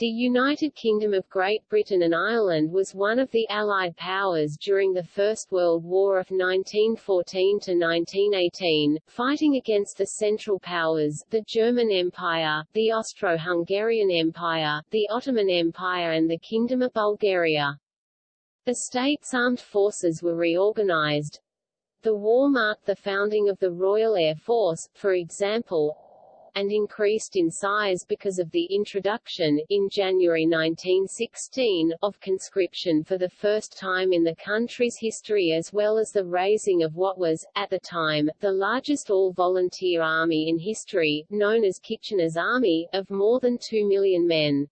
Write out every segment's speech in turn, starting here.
The United Kingdom of Great Britain and Ireland was one of the Allied powers during the First World War of 1914–1918, fighting against the Central Powers, the German Empire, the Austro-Hungarian Empire, the Ottoman Empire and the Kingdom of Bulgaria. The state's armed forces were reorganized. The war marked the founding of the Royal Air Force, for example, and increased in size because of the introduction, in January 1916, of conscription for the first time in the country's history as well as the raising of what was, at the time, the largest all-volunteer army in history, known as Kitchener's Army, of more than two million men.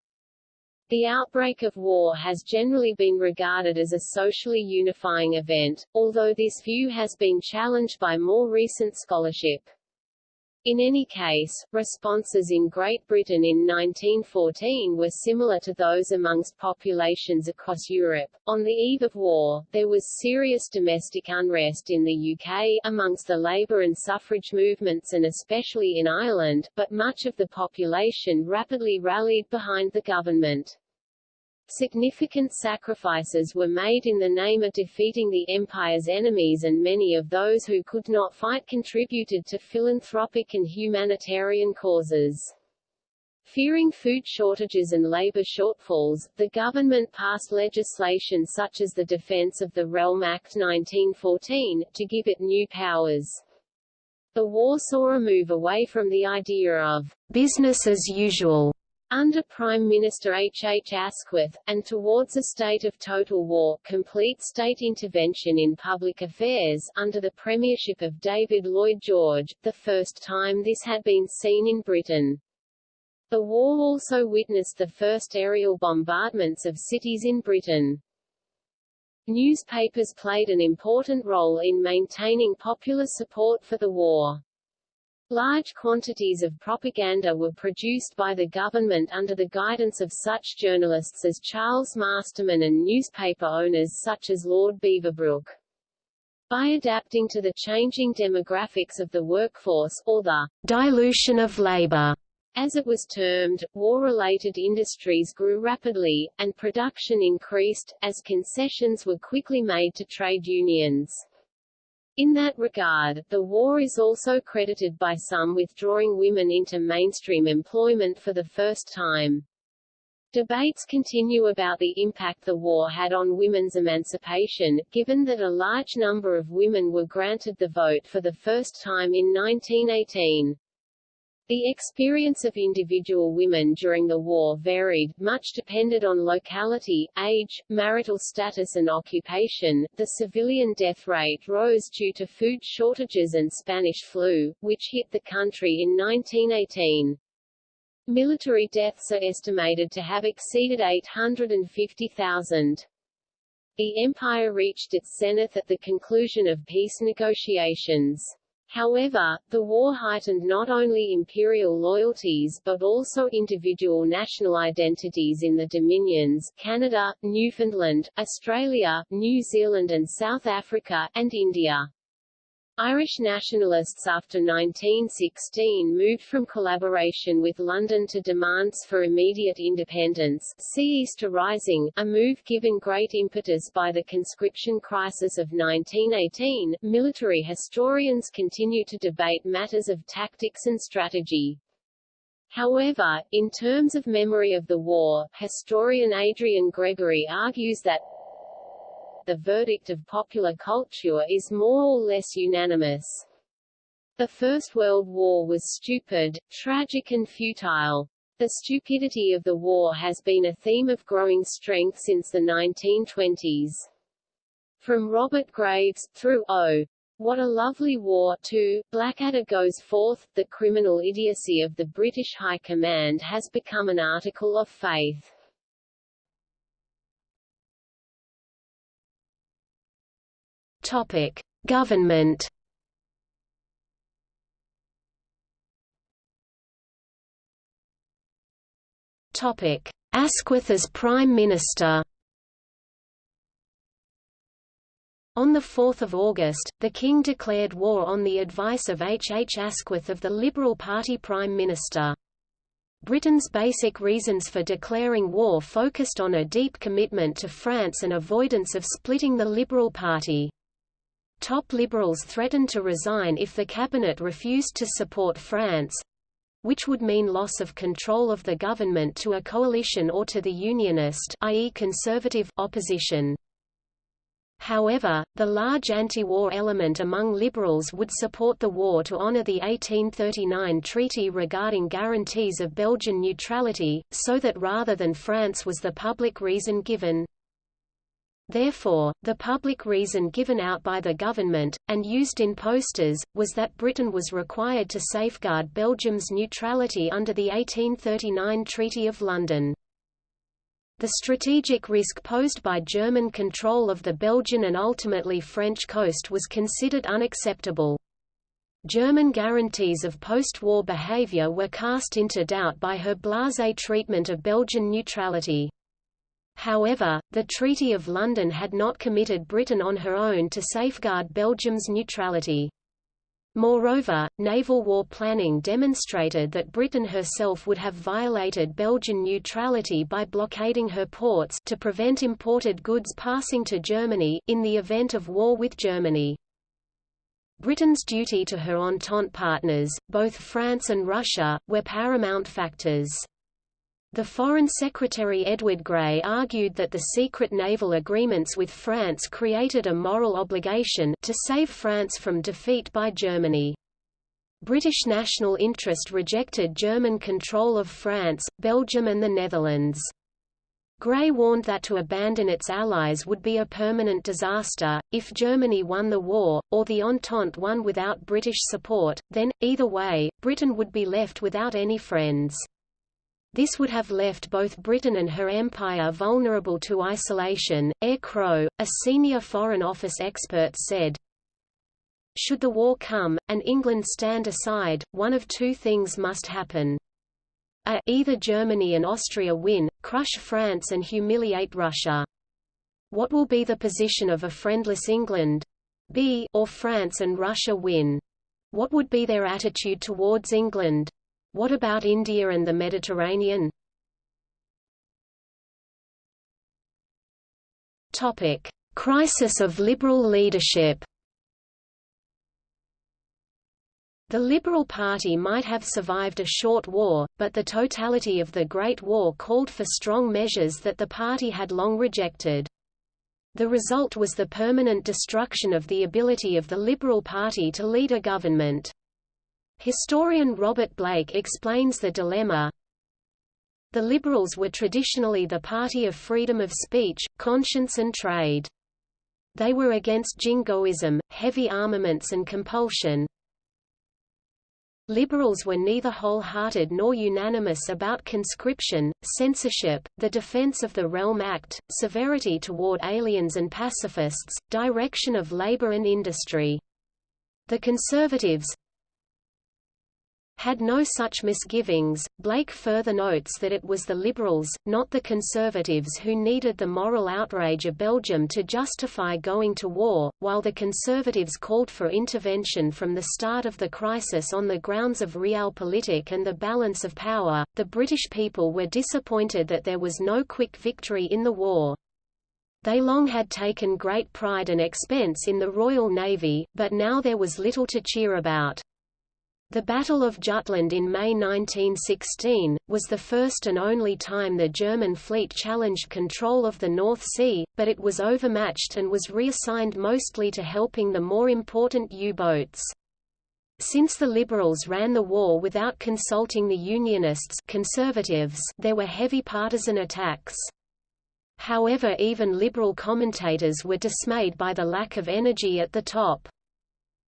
The outbreak of war has generally been regarded as a socially unifying event, although this view has been challenged by more recent scholarship. In any case, responses in Great Britain in 1914 were similar to those amongst populations across Europe. On the eve of war, there was serious domestic unrest in the UK, amongst the labour and suffrage movements and especially in Ireland, but much of the population rapidly rallied behind the government. Significant sacrifices were made in the name of defeating the empire's enemies and many of those who could not fight contributed to philanthropic and humanitarian causes. Fearing food shortages and labor shortfalls, the government passed legislation such as the Defense of the Realm Act 1914, to give it new powers. The war saw a move away from the idea of business as usual under Prime Minister H. H. Asquith, and towards a state of total war, complete state intervention in public affairs, under the premiership of David Lloyd George, the first time this had been seen in Britain. The war also witnessed the first aerial bombardments of cities in Britain. Newspapers played an important role in maintaining popular support for the war. Large quantities of propaganda were produced by the government under the guidance of such journalists as Charles Masterman and newspaper owners such as Lord Beaverbrook. By adapting to the changing demographics of the workforce, or the dilution of labor, as it was termed, war-related industries grew rapidly, and production increased, as concessions were quickly made to trade unions. In that regard, the war is also credited by some with drawing women into mainstream employment for the first time. Debates continue about the impact the war had on women's emancipation, given that a large number of women were granted the vote for the first time in 1918. The experience of individual women during the war varied, much depended on locality, age, marital status and occupation. The civilian death rate rose due to food shortages and Spanish flu, which hit the country in 1918. Military deaths are estimated to have exceeded 850,000. The empire reached its zenith at the conclusion of peace negotiations. However, the war heightened not only imperial loyalties but also individual national identities in the Dominions Canada, Newfoundland, Australia, New Zealand and South Africa, and India. Irish nationalists after 1916 moved from collaboration with London to demands for immediate independence see Easter Rising, a move given great impetus by the conscription crisis of 1918. Military historians continue to debate matters of tactics and strategy. However, in terms of memory of the war, historian Adrian Gregory argues that the verdict of popular culture is more or less unanimous. The First World War was stupid, tragic and futile. The stupidity of the war has been a theme of growing strength since the 1920s. From Robert Graves, through O. What a Lovely War to Blackadder goes forth, the criminal idiocy of the British High Command has become an article of faith. Topic: Government. Topic: Asquith as Prime Minister. On 4 August, the King declared war on the advice of H. H. Asquith of the Liberal Party Prime Minister. Britain's basic reasons for declaring war focused on a deep commitment to France and avoidance of splitting the Liberal Party. Top liberals threatened to resign if the cabinet refused to support France—which would mean loss of control of the government to a coalition or to the Unionist i.e. conservative opposition. However, the large anti-war element among liberals would support the war to honour the 1839 treaty regarding guarantees of Belgian neutrality, so that rather than France was the public reason given. Therefore, the public reason given out by the government, and used in posters, was that Britain was required to safeguard Belgium's neutrality under the 1839 Treaty of London. The strategic risk posed by German control of the Belgian and ultimately French coast was considered unacceptable. German guarantees of post-war behavior were cast into doubt by her blasé treatment of Belgian neutrality. However, the Treaty of London had not committed Britain on her own to safeguard Belgium's neutrality. Moreover, naval war planning demonstrated that Britain herself would have violated Belgian neutrality by blockading her ports to prevent imported goods passing to Germany, in the event of war with Germany. Britain's duty to her Entente partners, both France and Russia, were paramount factors. The Foreign Secretary Edward Grey argued that the secret naval agreements with France created a moral obligation to save France from defeat by Germany. British national interest rejected German control of France, Belgium and the Netherlands. Grey warned that to abandon its allies would be a permanent disaster, if Germany won the war, or the Entente won without British support, then, either way, Britain would be left without any friends. This would have left both Britain and her empire vulnerable to isolation. Eyre Crowe, a senior Foreign Office expert said, Should the war come, and England stand aside, one of two things must happen. A, either Germany and Austria win, crush France and humiliate Russia. What will be the position of a friendless England? B, or France and Russia win. What would be their attitude towards England? What about India and the Mediterranean? Topic: Crisis of liberal leadership. The Liberal Party might have survived a short war, but the totality of the Great War called for strong measures that the party had long rejected. The result was the permanent destruction of the ability of the Liberal Party to lead a government. Historian Robert Blake explains the dilemma. The Liberals were traditionally the party of freedom of speech, conscience and trade. They were against jingoism, heavy armaments and compulsion. Liberals were neither wholehearted nor unanimous about conscription, censorship, the Defense of the Realm Act, severity toward aliens and pacifists, direction of labor and industry. The Conservatives, had no such misgivings. Blake further notes that it was the Liberals, not the Conservatives who needed the moral outrage of Belgium to justify going to war, while the Conservatives called for intervention from the start of the crisis on the grounds of realpolitik and the balance of power. The British people were disappointed that there was no quick victory in the war. They long had taken great pride and expense in the Royal Navy, but now there was little to cheer about. The Battle of Jutland in May 1916, was the first and only time the German fleet challenged control of the North Sea, but it was overmatched and was reassigned mostly to helping the more important U-boats. Since the Liberals ran the war without consulting the Unionists conservatives, there were heavy partisan attacks. However even Liberal commentators were dismayed by the lack of energy at the top.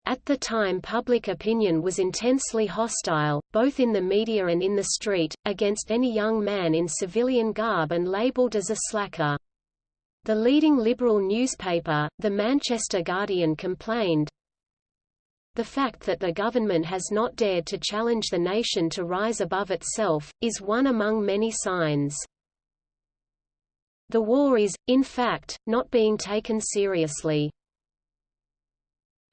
At the time public opinion was intensely hostile, both in the media and in the street, against any young man in civilian garb and labelled as a slacker. The leading liberal newspaper, the Manchester Guardian complained, the fact that the government has not dared to challenge the nation to rise above itself, is one among many signs. The war is, in fact, not being taken seriously.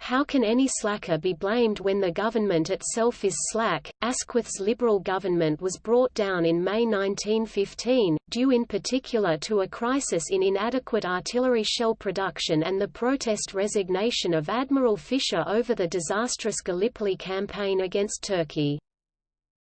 How can any slacker be blamed when the government itself is slack? Asquith's Liberal government was brought down in May 1915, due in particular to a crisis in inadequate artillery shell production and the protest resignation of Admiral Fisher over the disastrous Gallipoli campaign against Turkey.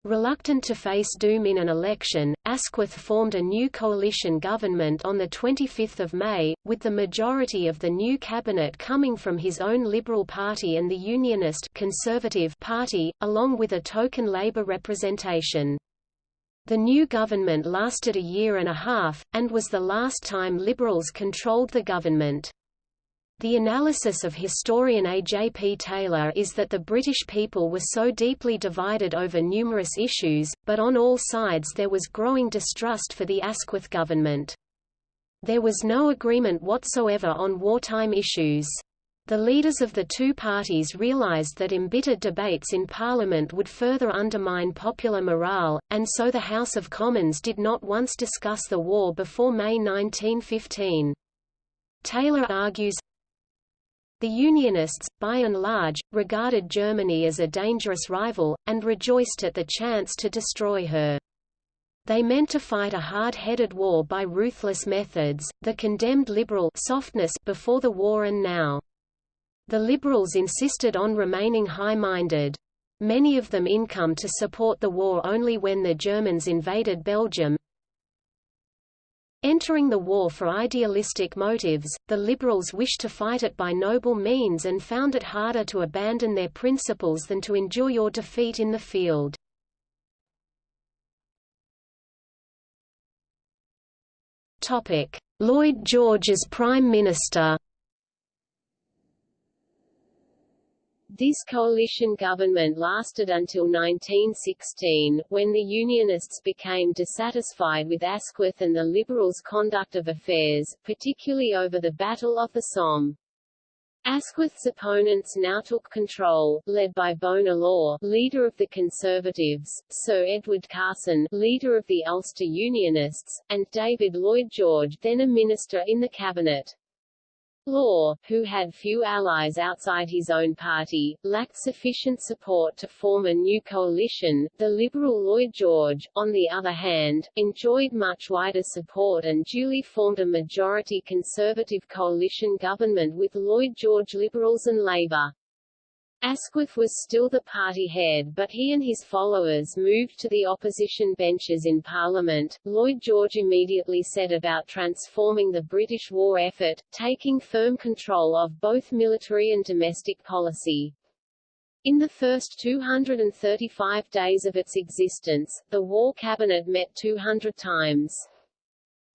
Reluctant to face doom in an election, Asquith formed a new coalition government on 25 May, with the majority of the new cabinet coming from his own Liberal Party and the Unionist Conservative Party, along with a token Labour representation. The new government lasted a year and a half, and was the last time Liberals controlled the government. The analysis of historian A. J. P. Taylor is that the British people were so deeply divided over numerous issues, but on all sides there was growing distrust for the Asquith government. There was no agreement whatsoever on wartime issues. The leaders of the two parties realised that embittered debates in Parliament would further undermine popular morale, and so the House of Commons did not once discuss the war before May 1915. Taylor argues, the Unionists, by and large, regarded Germany as a dangerous rival, and rejoiced at the chance to destroy her. They meant to fight a hard-headed war by ruthless methods, the condemned liberal softness before the war and now. The liberals insisted on remaining high-minded. Many of them income to support the war only when the Germans invaded Belgium, Entering the war for idealistic motives, the liberals wished to fight it by noble means and found it harder to abandon their principles than to endure your defeat in the field. Lloyd George as Prime Minister This coalition government lasted until 1916, when the Unionists became dissatisfied with Asquith and the Liberals' conduct of affairs, particularly over the Battle of the Somme. Asquith's opponents now took control, led by Bonar Law, leader of the Conservatives, Sir Edward Carson, leader of the Ulster Unionists, and David Lloyd George, then a minister in the cabinet. Law, who had few allies outside his own party, lacked sufficient support to form a new coalition. The Liberal Lloyd George, on the other hand, enjoyed much wider support and duly formed a majority Conservative coalition government with Lloyd George Liberals and Labour. Asquith was still the party head but he and his followers moved to the opposition benches in Parliament. Lloyd George immediately set about transforming the British war effort, taking firm control of both military and domestic policy. In the first 235 days of its existence, the War Cabinet met 200 times.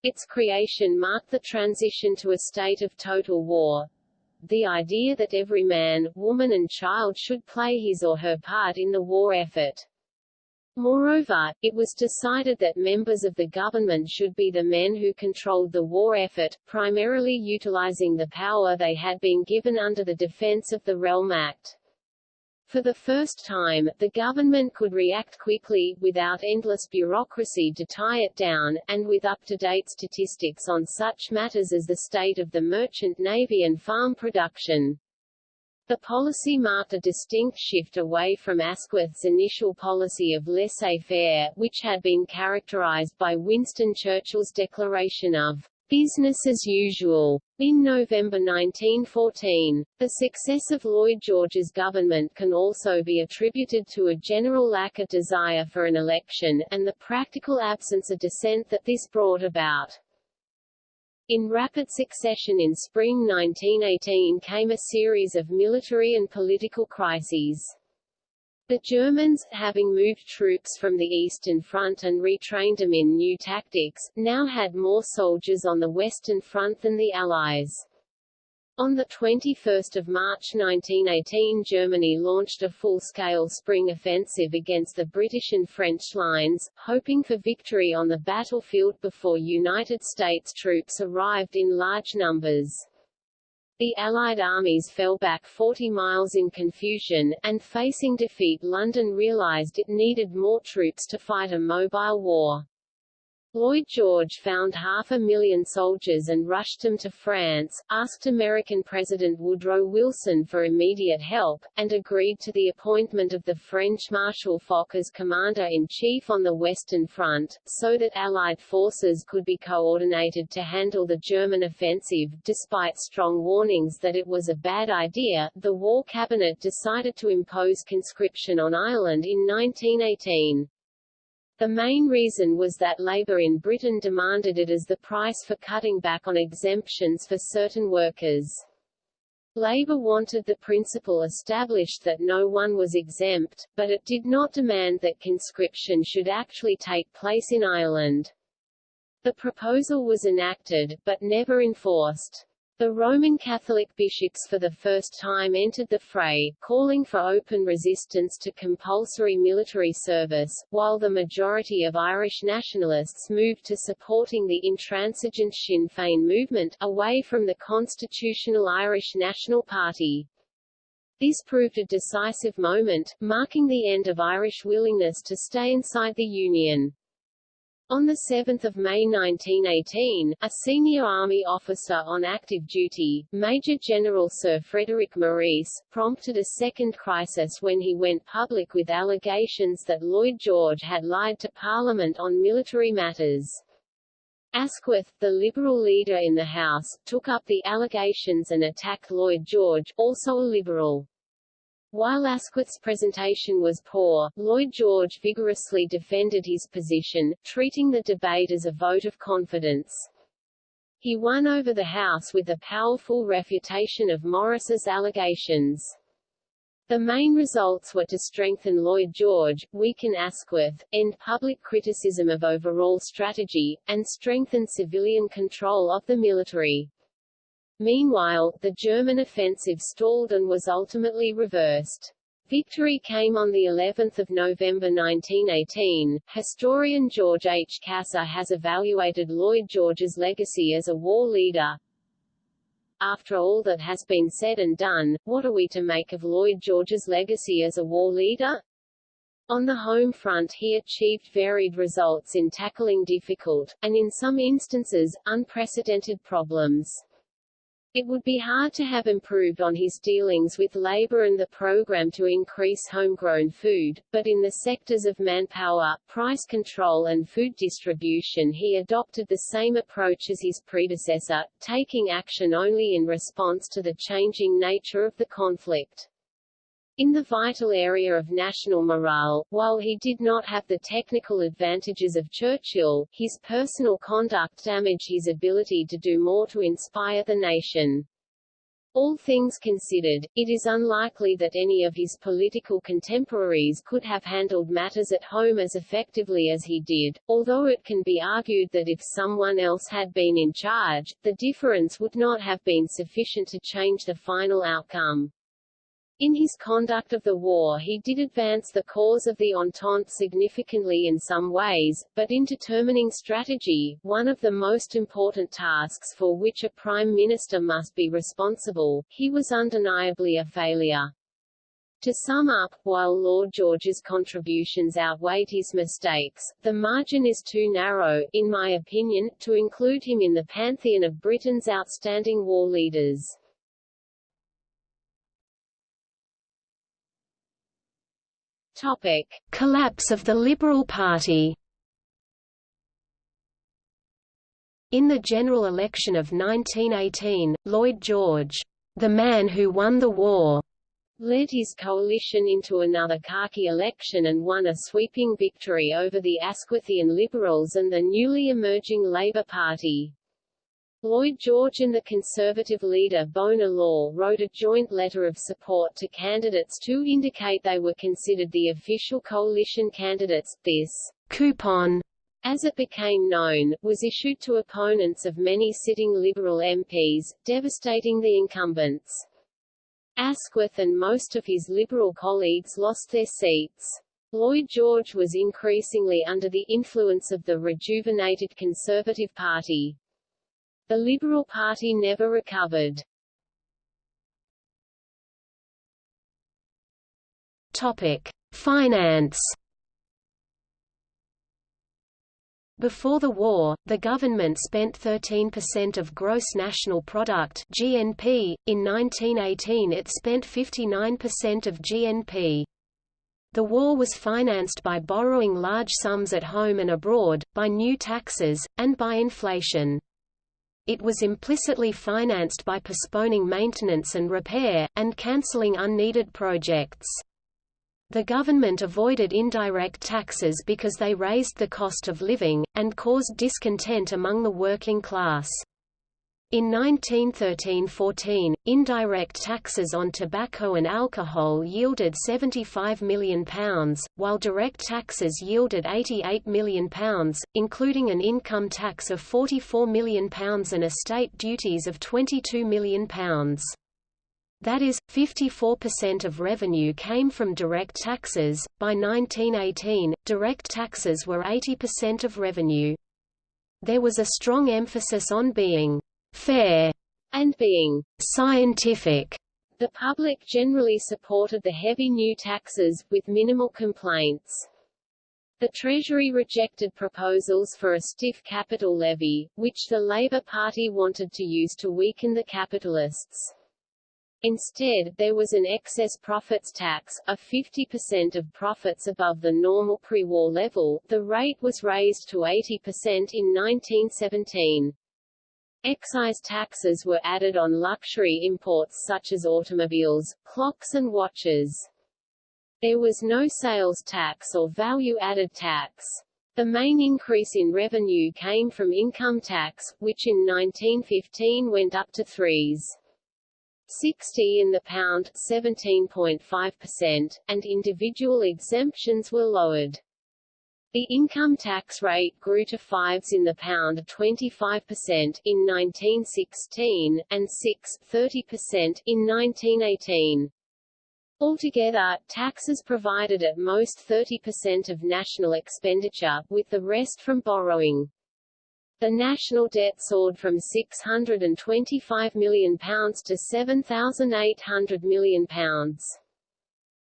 Its creation marked the transition to a state of total war, the idea that every man, woman and child should play his or her part in the war effort. Moreover, it was decided that members of the government should be the men who controlled the war effort, primarily utilizing the power they had been given under the Defense of the Realm Act. For the first time, the government could react quickly, without endless bureaucracy to tie it down, and with up-to-date statistics on such matters as the state of the merchant navy and farm production. The policy marked a distinct shift away from Asquith's initial policy of laissez-faire, which had been characterized by Winston Churchill's declaration of Business as usual. In November 1914, the success of Lloyd George's government can also be attributed to a general lack of desire for an election, and the practical absence of dissent that this brought about. In rapid succession in spring 1918 came a series of military and political crises. The Germans, having moved troops from the Eastern Front and retrained them in new tactics, now had more soldiers on the Western Front than the Allies. On 21 March 1918 Germany launched a full-scale spring offensive against the British and French lines, hoping for victory on the battlefield before United States troops arrived in large numbers. The Allied armies fell back 40 miles in confusion, and facing defeat London realized it needed more troops to fight a mobile war. Lloyd George found half a million soldiers and rushed them to France, asked American President Woodrow Wilson for immediate help, and agreed to the appointment of the French Marshal Foch as commander-in-chief on the Western Front, so that Allied forces could be coordinated to handle the German offensive. Despite strong warnings that it was a bad idea, the War Cabinet decided to impose conscription on Ireland in 1918. The main reason was that Labour in Britain demanded it as the price for cutting back on exemptions for certain workers. Labour wanted the principle established that no one was exempt, but it did not demand that conscription should actually take place in Ireland. The proposal was enacted, but never enforced. The Roman Catholic bishops for the first time entered the fray, calling for open resistance to compulsory military service, while the majority of Irish nationalists moved to supporting the intransigent Sinn Féin movement, away from the constitutional Irish National Party. This proved a decisive moment, marking the end of Irish willingness to stay inside the Union. On 7 May 1918, a senior army officer on active duty, Major General Sir Frederick Maurice, prompted a second crisis when he went public with allegations that Lloyd George had lied to Parliament on military matters. Asquith, the Liberal leader in the House, took up the allegations and attacked Lloyd George, also a Liberal. While Asquith's presentation was poor, Lloyd George vigorously defended his position, treating the debate as a vote of confidence. He won over the House with a powerful refutation of Maurice's allegations. The main results were to strengthen Lloyd George, weaken Asquith, end public criticism of overall strategy, and strengthen civilian control of the military. Meanwhile, the German offensive stalled and was ultimately reversed. Victory came on the 11th of November 1918. Historian George H. Cassar has evaluated Lloyd George's legacy as a war leader. After all that has been said and done, what are we to make of Lloyd George's legacy as a war leader? On the home front he achieved varied results in tackling difficult, and in some instances, unprecedented problems. It would be hard to have improved on his dealings with labor and the program to increase homegrown food, but in the sectors of manpower, price control and food distribution he adopted the same approach as his predecessor, taking action only in response to the changing nature of the conflict. In the vital area of national morale, while he did not have the technical advantages of Churchill, his personal conduct damaged his ability to do more to inspire the nation. All things considered, it is unlikely that any of his political contemporaries could have handled matters at home as effectively as he did, although it can be argued that if someone else had been in charge, the difference would not have been sufficient to change the final outcome. In his conduct of the war he did advance the cause of the Entente significantly in some ways, but in determining strategy, one of the most important tasks for which a prime minister must be responsible, he was undeniably a failure. To sum up, while Lloyd George's contributions outweighed his mistakes, the margin is too narrow, in my opinion, to include him in the pantheon of Britain's outstanding war leaders. Topic: Collapse of the Liberal Party. In the general election of 1918, Lloyd George, the man who won the war, led his coalition into another khaki election and won a sweeping victory over the Asquithian Liberals and the newly emerging Labour Party. Lloyd George and the Conservative leader Bonar Law wrote a joint letter of support to candidates to indicate they were considered the official coalition candidates. This coupon, as it became known, was issued to opponents of many sitting Liberal MPs, devastating the incumbents. Asquith and most of his Liberal colleagues lost their seats. Lloyd George was increasingly under the influence of the rejuvenated Conservative Party. The Liberal Party never recovered. Topic: Finance Before the war, the government spent 13% of gross national product (GNP). In 1918, it spent 59% of GNP. The war was financed by borrowing large sums at home and abroad, by new taxes, and by inflation. It was implicitly financed by postponing maintenance and repair, and cancelling unneeded projects. The government avoided indirect taxes because they raised the cost of living, and caused discontent among the working class. In 1913–14, indirect taxes on tobacco and alcohol yielded £75 million, while direct taxes yielded £88 million, including an income tax of £44 million and estate duties of £22 million. That is, 54% of revenue came from direct taxes. By 1918, direct taxes were 80% of revenue. There was a strong emphasis on being fair and being scientific. The public generally supported the heavy new taxes, with minimal complaints. The Treasury rejected proposals for a stiff capital levy, which the Labour Party wanted to use to weaken the capitalists. Instead, there was an excess profits tax, of 50% of profits above the normal pre-war level. The rate was raised to 80% in 1917. Excise taxes were added on luxury imports such as automobiles, clocks and watches. There was no sales tax or value-added tax. The main increase in revenue came from income tax, which in 1915 went up to threes. 60 in the pound 17.5%, and individual exemptions were lowered. The income tax rate grew to fives in the pound 25% in 1916, and 6 30% in 1918. Altogether, taxes provided at most 30% of national expenditure, with the rest from borrowing. The national debt soared from £625 million to £7,800 million.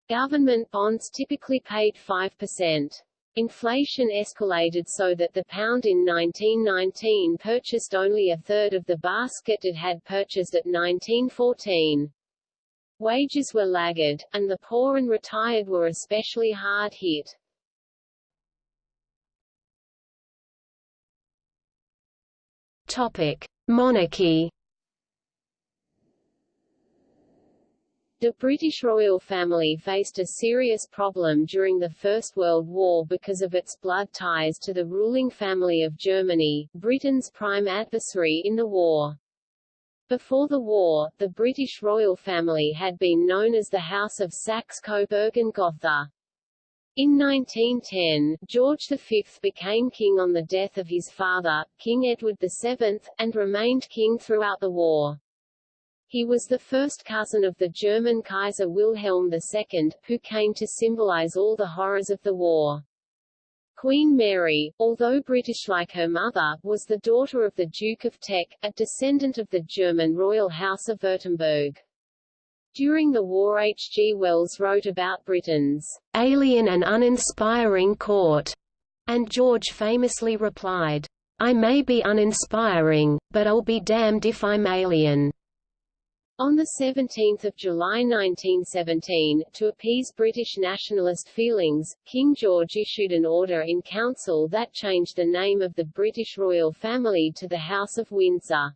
Government bonds typically paid 5%. Inflation escalated so that the pound in 1919 purchased only a third of the basket it had purchased at 1914. Wages were laggard, and the poor and retired were especially hard hit. Topic: Monarchy. The British royal family faced a serious problem during the First World War because of its blood ties to the ruling family of Germany, Britain's prime adversary in the war. Before the war, the British royal family had been known as the House of Saxe-Coburg and Gotha. In 1910, George V became king on the death of his father, King Edward VII, and remained king throughout the war. He was the first cousin of the German Kaiser Wilhelm II, who came to symbolize all the horrors of the war. Queen Mary, although British like her mother, was the daughter of the Duke of Teck, a descendant of the German royal house of Württemberg. During the war H. G. Wells wrote about Britain's alien and uninspiring court, and George famously replied, I may be uninspiring, but I'll be damned if I'm alien. On 17 July 1917, to appease British nationalist feelings, King George issued an order in council that changed the name of the British royal family to the House of Windsor.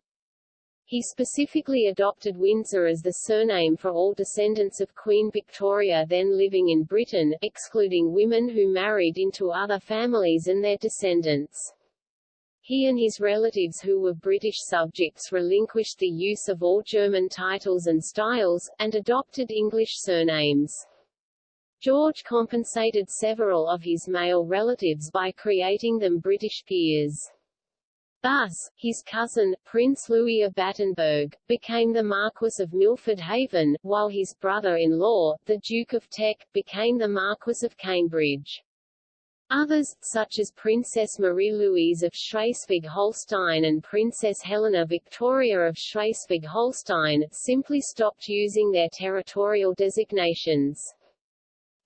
He specifically adopted Windsor as the surname for all descendants of Queen Victoria then living in Britain, excluding women who married into other families and their descendants. He and his relatives who were British subjects relinquished the use of all German titles and styles, and adopted English surnames. George compensated several of his male relatives by creating them British peers. Thus, his cousin, Prince Louis of Battenberg, became the Marquess of Milford Haven, while his brother-in-law, the Duke of Teck, became the Marquess of Cambridge. Others, such as Princess Marie-Louise of Schleswig-Holstein and Princess Helena Victoria of Schleswig-Holstein, simply stopped using their territorial designations.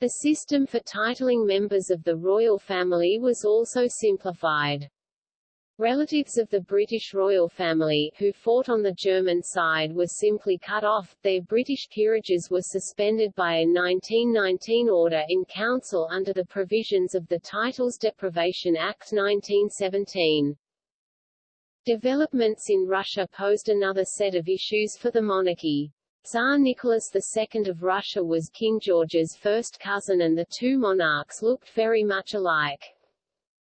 The system for titling members of the royal family was also simplified. Relatives of the British royal family, who fought on the German side were simply cut off, their British peerages were suspended by a 1919 order in council under the provisions of the Titles Deprivation Act 1917. Developments in Russia posed another set of issues for the monarchy. Tsar Nicholas II of Russia was King George's first cousin and the two monarchs looked very much alike.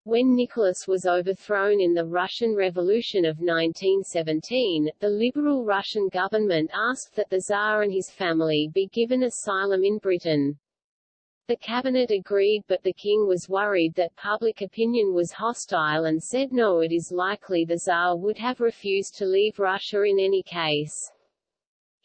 When Nicholas was overthrown in the Russian Revolution of 1917, the liberal Russian government asked that the Tsar and his family be given asylum in Britain. The cabinet agreed but the king was worried that public opinion was hostile and said no it is likely the Tsar would have refused to leave Russia in any case.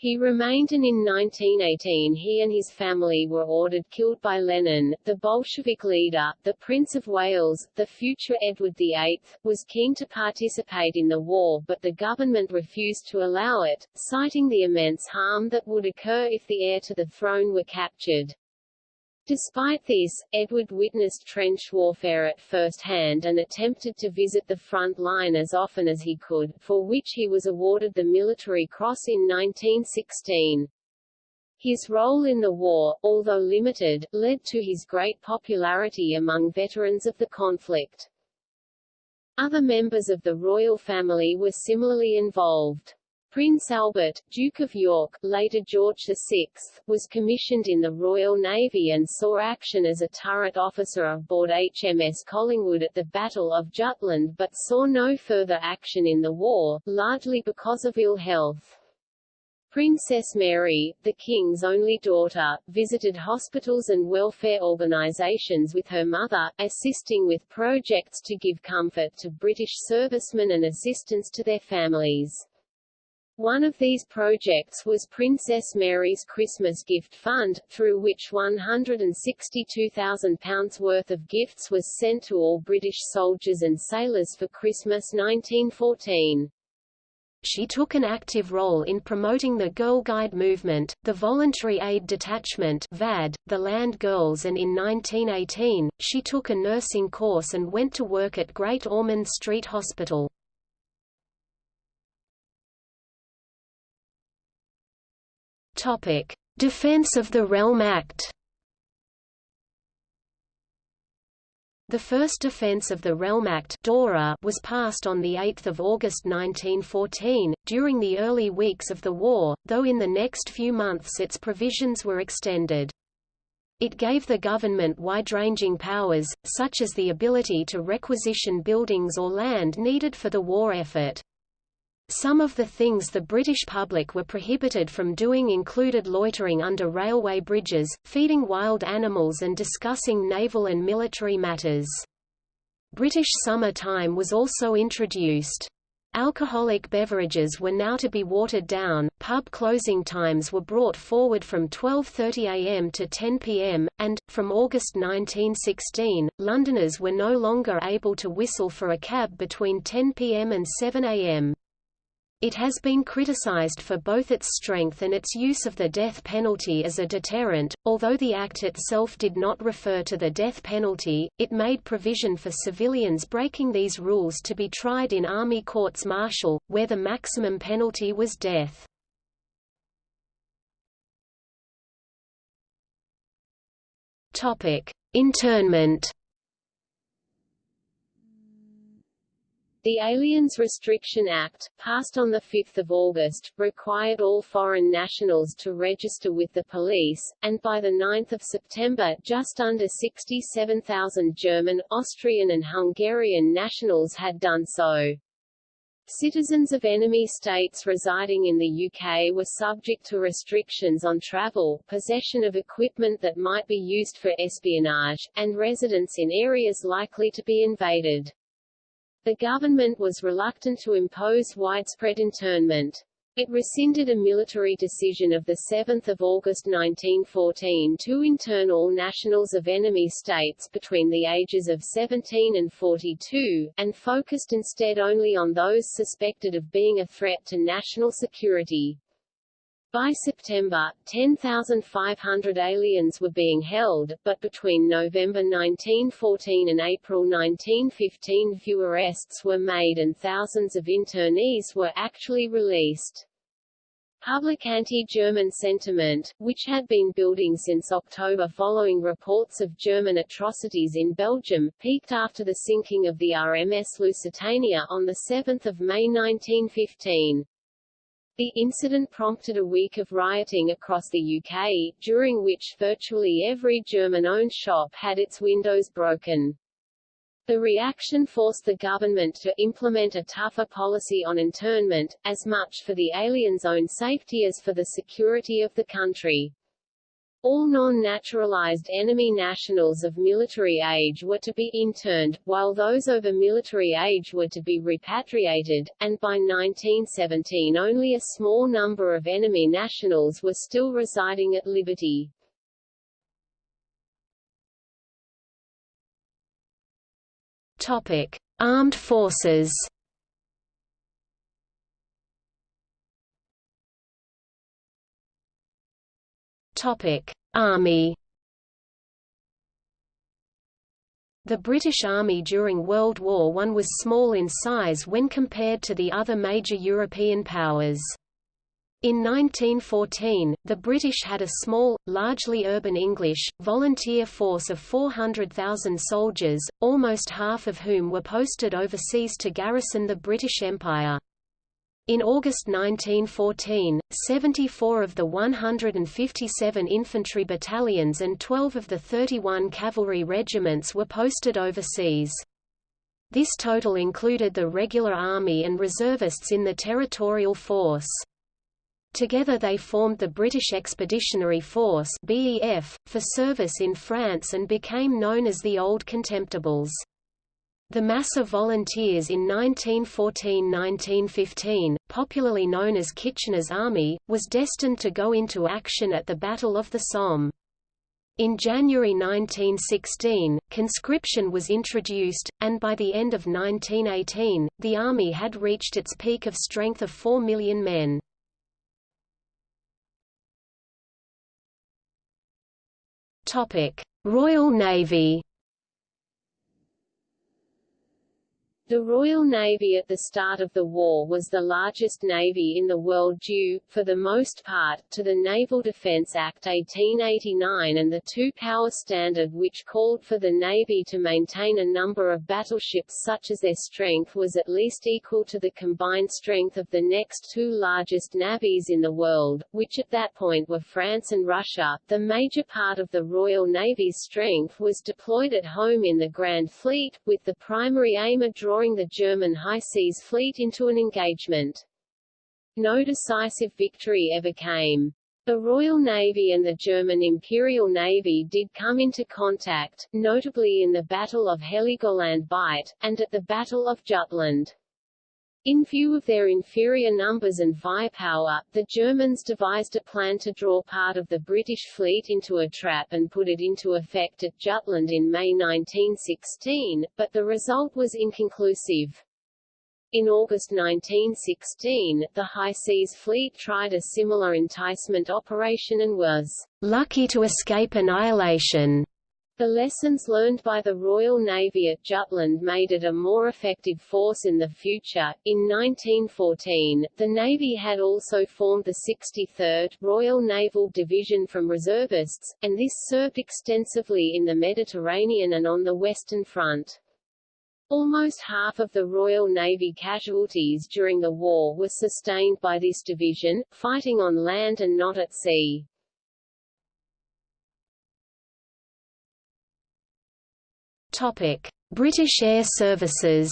He remained and in 1918 he and his family were ordered killed by Lenin. The Bolshevik leader, the Prince of Wales, the future Edward VIII, was keen to participate in the war but the government refused to allow it, citing the immense harm that would occur if the heir to the throne were captured. Despite this, Edward witnessed trench warfare at first hand and attempted to visit the front line as often as he could, for which he was awarded the Military Cross in 1916. His role in the war, although limited, led to his great popularity among veterans of the conflict. Other members of the royal family were similarly involved. Prince Albert, Duke of York, later George VI, was commissioned in the Royal Navy and saw action as a turret officer aboard HMS Collingwood at the Battle of Jutland but saw no further action in the war, largely because of ill health. Princess Mary, the king's only daughter, visited hospitals and welfare organizations with her mother, assisting with projects to give comfort to British servicemen and assistance to their families. One of these projects was Princess Mary's Christmas Gift Fund, through which £162,000 worth of gifts was sent to all British soldiers and sailors for Christmas 1914. She took an active role in promoting the Girl Guide movement, the Voluntary Aid Detachment VAD, the Land Girls and in 1918, she took a nursing course and went to work at Great Ormond Street Hospital. Topic: Defense of the Realm Act. The first Defense of the Realm Act DORA was passed on 8 August 1914, during the early weeks of the war, though in the next few months its provisions were extended. It gave the government wide-ranging powers, such as the ability to requisition buildings or land needed for the war effort. Some of the things the British public were prohibited from doing included loitering under railway bridges, feeding wild animals and discussing naval and military matters. British summer time was also introduced. Alcoholic beverages were now to be watered down, pub closing times were brought forward from 12.30 am to 10 pm, and, from August 1916, Londoners were no longer able to whistle for a cab between 10 pm and 7 am. It has been criticized for both its strength and its use of the death penalty as a deterrent. Although the Act itself did not refer to the death penalty, it made provision for civilians breaking these rules to be tried in army courts martial, where the maximum penalty was death. Internment. The Aliens Restriction Act, passed on 5 August, required all foreign nationals to register with the police, and by 9 September just under 67,000 German, Austrian and Hungarian nationals had done so. Citizens of enemy states residing in the UK were subject to restrictions on travel, possession of equipment that might be used for espionage, and residence in areas likely to be invaded. The government was reluctant to impose widespread internment. It rescinded a military decision of 7 August 1914 to intern all nationals of enemy states between the ages of 17 and 42, and focused instead only on those suspected of being a threat to national security. By September, 10,500 aliens were being held, but between November 1914 and April 1915 few arrests were made and thousands of internees were actually released. Public anti-German sentiment, which had been building since October following reports of German atrocities in Belgium, peaked after the sinking of the RMS Lusitania on 7 May 1915. The incident prompted a week of rioting across the UK, during which virtually every German-owned shop had its windows broken. The reaction forced the government to implement a tougher policy on internment, as much for the aliens' own safety as for the security of the country. All non-naturalized enemy nationals of military age were to be interned, while those over military age were to be repatriated, and by 1917 only a small number of enemy nationals were still residing at liberty. Topic: Armed Forces. Army. The British Army during World War I was small in size when compared to the other major European powers. In 1914, the British had a small, largely urban English, volunteer force of 400,000 soldiers, almost half of whom were posted overseas to garrison the British Empire. In August 1914, 74 of the 157 infantry battalions and 12 of the 31 cavalry regiments were posted overseas. This total included the regular army and reservists in the territorial force. Together they formed the British Expeditionary Force BEF, for service in France and became known as the Old Contemptibles. The mass of volunteers in 1914–1915, popularly known as Kitchener's Army, was destined to go into action at the Battle of the Somme. In January 1916, conscription was introduced, and by the end of 1918, the Army had reached its peak of strength of 4 million men. Royal Navy The Royal Navy at the start of the war was the largest navy in the world due, for the most part, to the Naval Defence Act 1889 and the two-power standard which called for the Navy to maintain a number of battleships such as their strength was at least equal to the combined strength of the next two largest navies in the world, which at that point were France and Russia. The major part of the Royal Navy's strength was deployed at home in the Grand Fleet, with the primary aim of drawing drawing the German High Seas Fleet into an engagement. No decisive victory ever came. The Royal Navy and the German Imperial Navy did come into contact, notably in the Battle of Heligoland Bight, and at the Battle of Jutland. In view of their inferior numbers and firepower, the Germans devised a plan to draw part of the British fleet into a trap and put it into effect at Jutland in May 1916, but the result was inconclusive. In August 1916, the High Seas Fleet tried a similar enticement operation and was lucky to escape annihilation. The lessons learned by the Royal Navy at Jutland made it a more effective force in the future. In 1914, the Navy had also formed the 63rd Royal Naval Division from reservists, and this served extensively in the Mediterranean and on the Western Front. Almost half of the Royal Navy casualties during the war were sustained by this division, fighting on land and not at sea. British Air Services.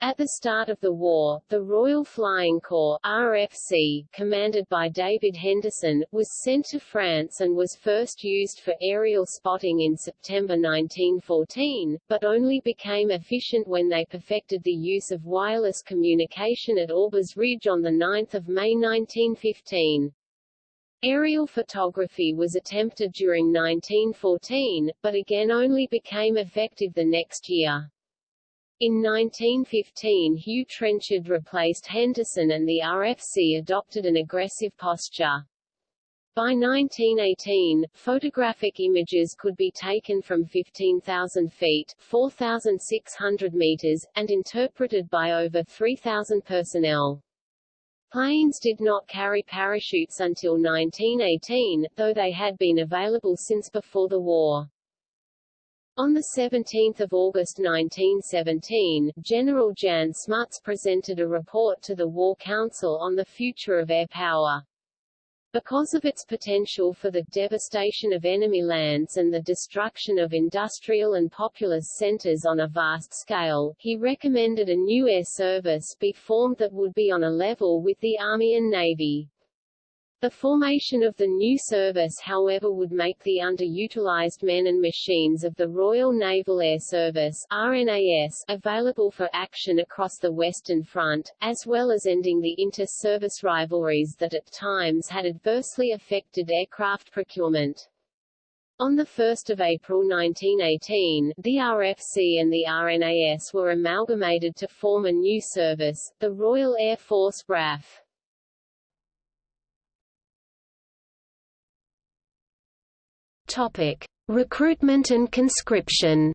At the start of the war, the Royal Flying Corps RFC, commanded by David Henderson, was sent to France and was first used for aerial spotting in September 1914, but only became efficient when they perfected the use of wireless communication at Aubers Ridge on 9 May 1915. Aerial photography was attempted during 1914, but again only became effective the next year. In 1915 Hugh Trenchard replaced Henderson and the RFC adopted an aggressive posture. By 1918, photographic images could be taken from 15,000 feet 4,600 meters, and interpreted by over 3,000 personnel. Planes did not carry parachutes until 1918, though they had been available since before the war. On 17 August 1917, General Jan Smuts presented a report to the War Council on the future of air power. Because of its potential for the devastation of enemy lands and the destruction of industrial and populous centers on a vast scale, he recommended a new air service be formed that would be on a level with the Army and Navy. The formation of the new service however would make the underutilized men and machines of the Royal Naval Air Service RNAS available for action across the Western Front, as well as ending the inter-service rivalries that at times had adversely affected aircraft procurement. On 1 April 1918, the RFC and the RNAS were amalgamated to form a new service, the Royal Air Force RAF. Topic: Recruitment and conscription.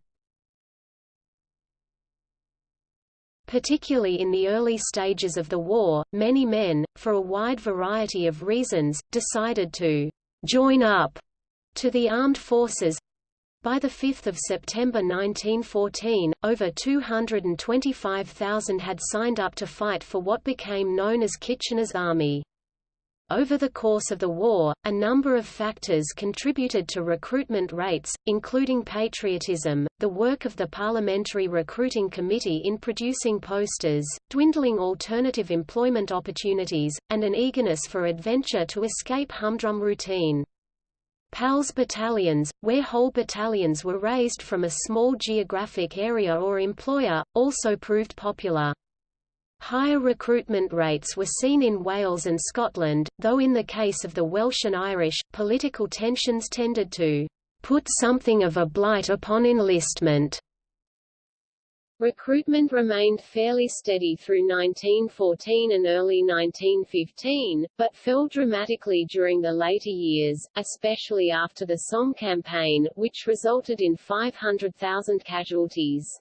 Particularly in the early stages of the war, many men, for a wide variety of reasons, decided to join up to the armed forces. By 5 September 1914, over 225,000 had signed up to fight for what became known as Kitchener's Army. Over the course of the war, a number of factors contributed to recruitment rates, including patriotism, the work of the Parliamentary Recruiting Committee in producing posters, dwindling alternative employment opportunities, and an eagerness for adventure to escape humdrum routine. PALS battalions, where whole battalions were raised from a small geographic area or employer, also proved popular. Higher recruitment rates were seen in Wales and Scotland, though in the case of the Welsh and Irish, political tensions tended to put something of a blight upon enlistment. Recruitment remained fairly steady through 1914 and early 1915, but fell dramatically during the later years, especially after the Somme campaign, which resulted in 500,000 casualties.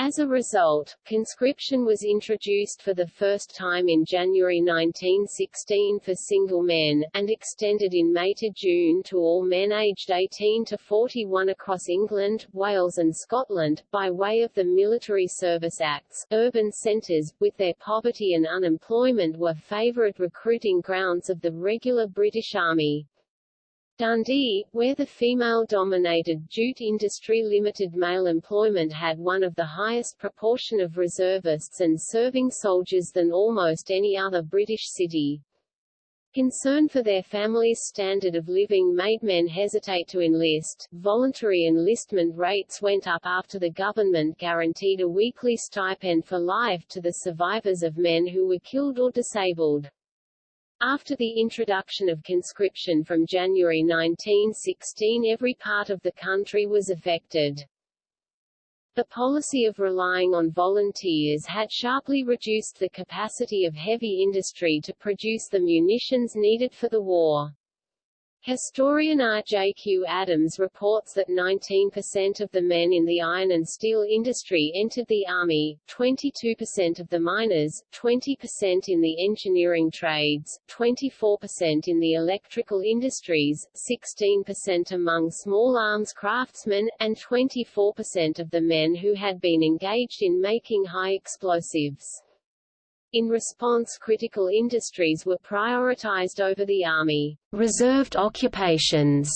As a result, conscription was introduced for the first time in January 1916 for single men, and extended in May to June to all men aged 18 to 41 across England, Wales and Scotland, by way of the Military Service Acts. Urban centres, with their poverty and unemployment were favourite recruiting grounds of the regular British Army. Dundee, where the female-dominated jute industry limited male employment had one of the highest proportion of reservists and serving soldiers than almost any other British city. Concern for their families' standard of living made men hesitate to enlist. Voluntary enlistment rates went up after the government guaranteed a weekly stipend for life to the survivors of men who were killed or disabled. After the introduction of conscription from January 1916 every part of the country was affected. The policy of relying on volunteers had sharply reduced the capacity of heavy industry to produce the munitions needed for the war. Historian R. J. Q. Adams reports that 19% of the men in the iron and steel industry entered the Army, 22% of the miners, 20% in the engineering trades, 24% in the electrical industries, 16% among small arms craftsmen, and 24% of the men who had been engaged in making high explosives. In response critical industries were prioritized over the Army. Reserved occupations,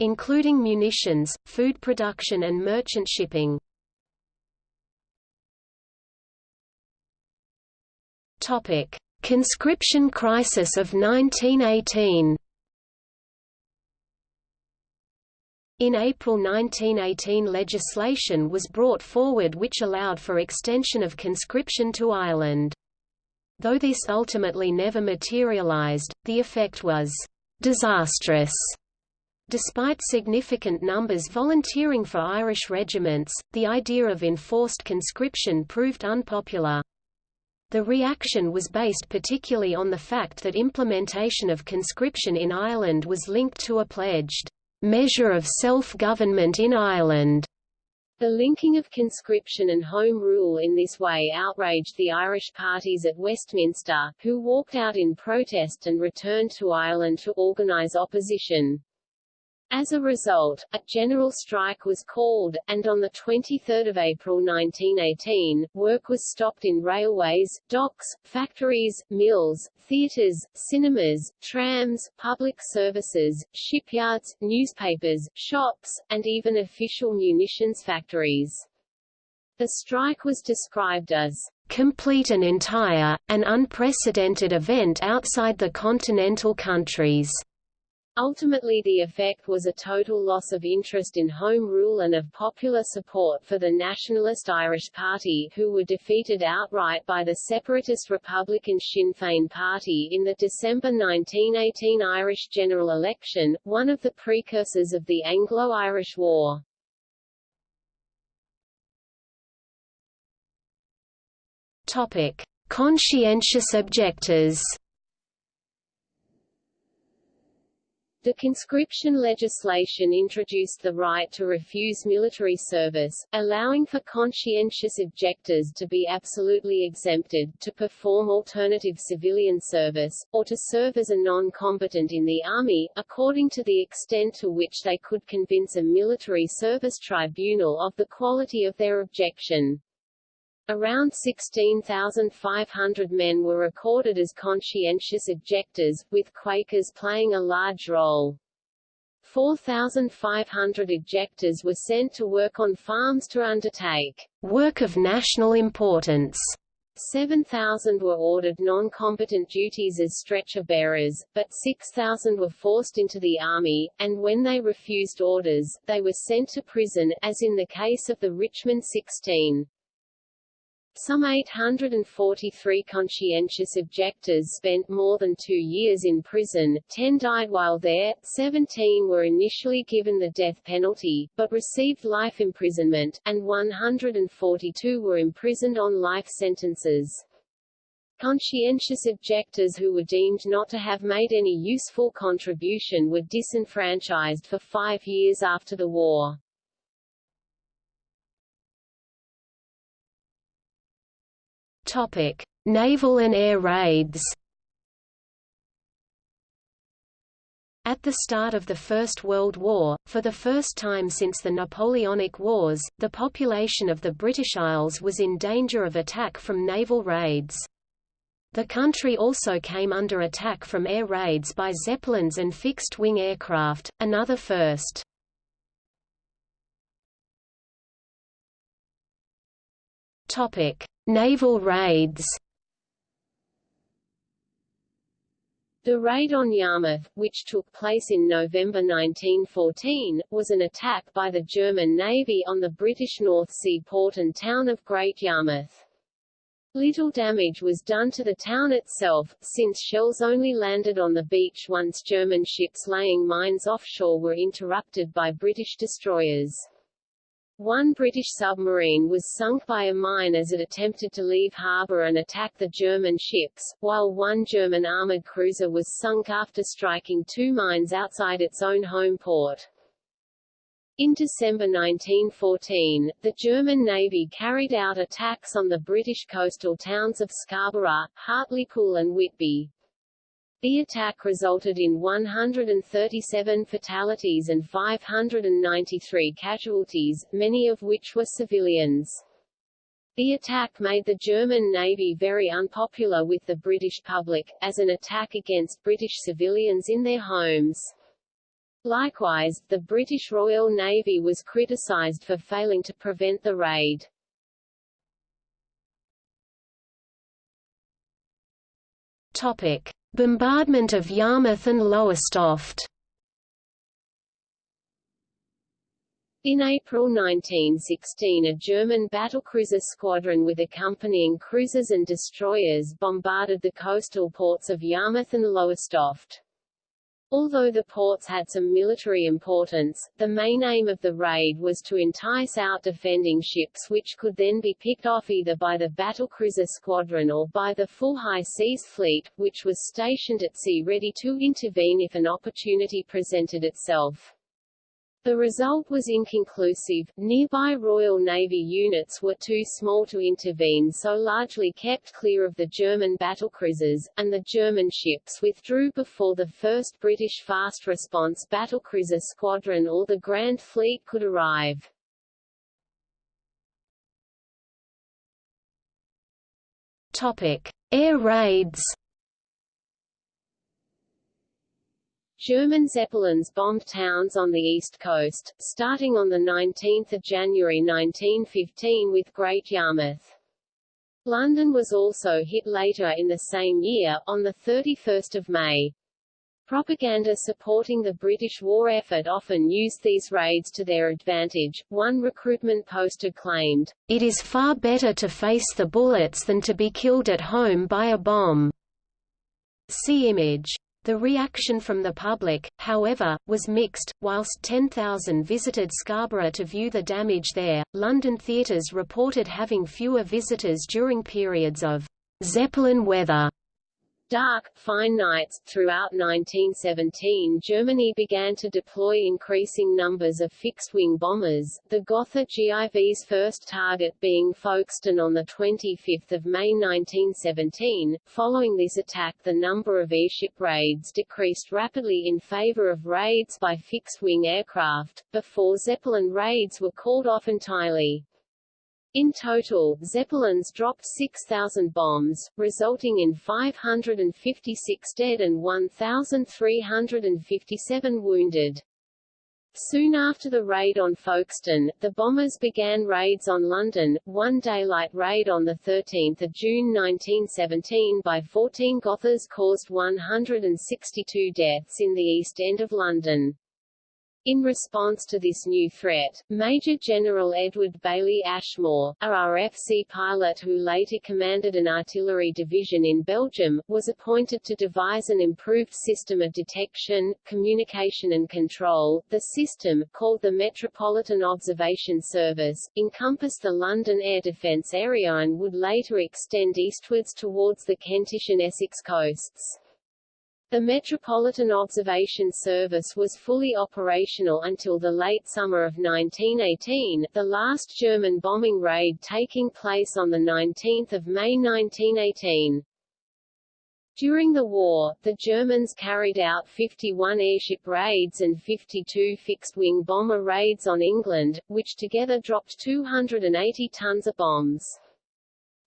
including munitions, food production and merchant shipping. Topic: Conscription crisis of 1918. In April 1918 legislation was brought forward which allowed for extension of conscription to Ireland. Though this ultimately never materialized, the effect was disastrous. Despite significant numbers volunteering for Irish regiments, the idea of enforced conscription proved unpopular. The reaction was based particularly on the fact that implementation of conscription in Ireland was linked to a pledged measure of self-government in Ireland. The linking of conscription and Home Rule in this way outraged the Irish parties at Westminster, who walked out in protest and returned to Ireland to organise opposition. As a result, a general strike was called, and on 23 April 1918, work was stopped in railways, docks, factories, mills, theatres, cinemas, trams, public services, shipyards, newspapers, shops, and even official munitions factories. The strike was described as complete and entire, an unprecedented event outside the continental countries. Ultimately the effect was a total loss of interest in Home Rule and of popular support for the nationalist Irish Party who were defeated outright by the separatist Republican Sinn Féin Party in the December 1918 Irish general election, one of the precursors of the Anglo-Irish War. Topic. Conscientious objectors The conscription legislation introduced the right to refuse military service, allowing for conscientious objectors to be absolutely exempted, to perform alternative civilian service, or to serve as a non-combatant in the army, according to the extent to which they could convince a military service tribunal of the quality of their objection. Around 16,500 men were recorded as conscientious objectors, with Quakers playing a large role. 4,500 objectors were sent to work on farms to undertake work of national importance. 7,000 were ordered non-combatant duties as stretcher bearers, but 6,000 were forced into the army, and when they refused orders, they were sent to prison, as in the case of the Richmond 16. Some 843 conscientious objectors spent more than two years in prison, 10 died while there, 17 were initially given the death penalty, but received life imprisonment, and 142 were imprisoned on life sentences. Conscientious objectors who were deemed not to have made any useful contribution were disenfranchised for five years after the war. Topic: Naval and air raids. At the start of the First World War, for the first time since the Napoleonic Wars, the population of the British Isles was in danger of attack from naval raids. The country also came under attack from air raids by Zeppelins and fixed-wing aircraft, another first. Topic: Naval raids. The raid on Yarmouth, which took place in November 1914, was an attack by the German Navy on the British North Sea port and town of Great Yarmouth. Little damage was done to the town itself, since shells only landed on the beach once German ships laying mines offshore were interrupted by British destroyers. One British submarine was sunk by a mine as it attempted to leave harbour and attack the German ships, while one German armoured cruiser was sunk after striking two mines outside its own home port. In December 1914, the German Navy carried out attacks on the British coastal towns of Scarborough, Hartlepool and Whitby. The attack resulted in 137 fatalities and 593 casualties, many of which were civilians. The attack made the German Navy very unpopular with the British public, as an attack against British civilians in their homes. Likewise, the British Royal Navy was criticised for failing to prevent the raid. Topic. Bombardment of Yarmouth and Lowestoft In April 1916 a German battlecruiser squadron with accompanying cruisers and destroyers bombarded the coastal ports of Yarmouth and Lowestoft. Although the ports had some military importance, the main aim of the raid was to entice out defending ships which could then be picked off either by the battlecruiser squadron or by the full high seas fleet, which was stationed at sea ready to intervene if an opportunity presented itself. The result was inconclusive. Nearby Royal Navy units were too small to intervene so largely kept clear of the German battlecruisers, and the German ships withdrew before the 1st British Fast Response Battlecruiser Squadron or the Grand Fleet could arrive. Topic: Air raids. German Zeppelins bombed towns on the east coast, starting on 19 January 1915 with Great Yarmouth. London was also hit later in the same year, on 31 May. Propaganda supporting the British war effort often used these raids to their advantage. One recruitment poster claimed, It is far better to face the bullets than to be killed at home by a bomb. See image. The reaction from the public, however, was mixed. Whilst 10,000 visited Scarborough to view the damage there, London theatres reported having fewer visitors during periods of Zeppelin weather dark, fine nights. Throughout 1917 Germany began to deploy increasing numbers of fixed-wing bombers, the Gotha GIV's first target being Folkestone on 25 May 1917. Following this attack the number of airship raids decreased rapidly in favor of raids by fixed-wing aircraft, before Zeppelin raids were called off entirely. In total, Zeppelins dropped 6,000 bombs, resulting in 556 dead and 1,357 wounded. Soon after the raid on Folkestone, the bombers began raids on London, one daylight raid on 13 June 1917 by 14 Gothas caused 162 deaths in the East End of London. In response to this new threat, Major General Edward Bailey Ashmore, a RFC pilot who later commanded an artillery division in Belgium, was appointed to devise an improved system of detection, communication and control. The system, called the Metropolitan Observation Service, encompassed the London air defence area and would later extend eastwards towards the Kentish and Essex coasts. The Metropolitan Observation Service was fully operational until the late summer of 1918, the last German bombing raid taking place on 19 May 1918. During the war, the Germans carried out 51 airship raids and 52 fixed-wing bomber raids on England, which together dropped 280 tons of bombs.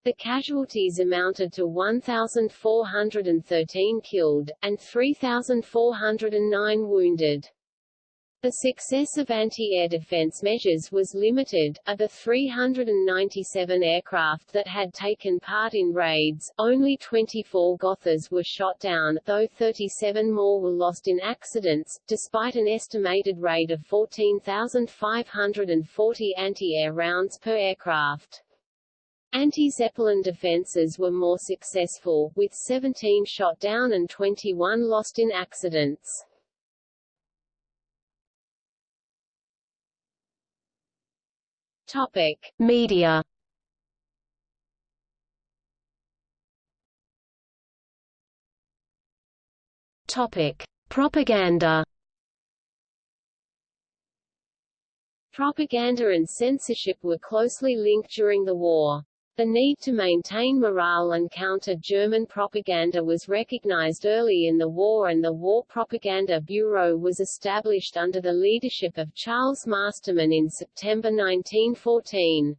The casualties amounted to 1,413 killed, and 3,409 wounded. The success of anti-air defense measures was limited. Of the 397 aircraft that had taken part in raids, only 24 Gothas were shot down, though 37 more were lost in accidents, despite an estimated rate of 14,540 anti-air rounds per aircraft. Anti-Zeppelin defences were more successful, with 17 shot down and 21 lost in accidents. Topic: Media. Topic: Propaganda. Propaganda and censorship were closely linked during the war. The need to maintain morale and counter German propaganda was recognized early in the war and the War Propaganda Bureau was established under the leadership of Charles Masterman in September 1914.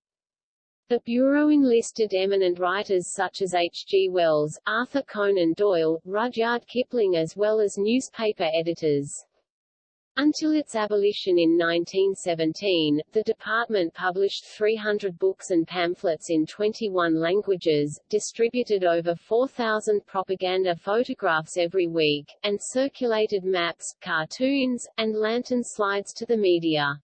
The Bureau enlisted eminent writers such as H. G. Wells, Arthur Conan Doyle, Rudyard Kipling as well as newspaper editors. Until its abolition in 1917, the department published 300 books and pamphlets in 21 languages, distributed over 4,000 propaganda photographs every week, and circulated maps, cartoons, and lantern slides to the media.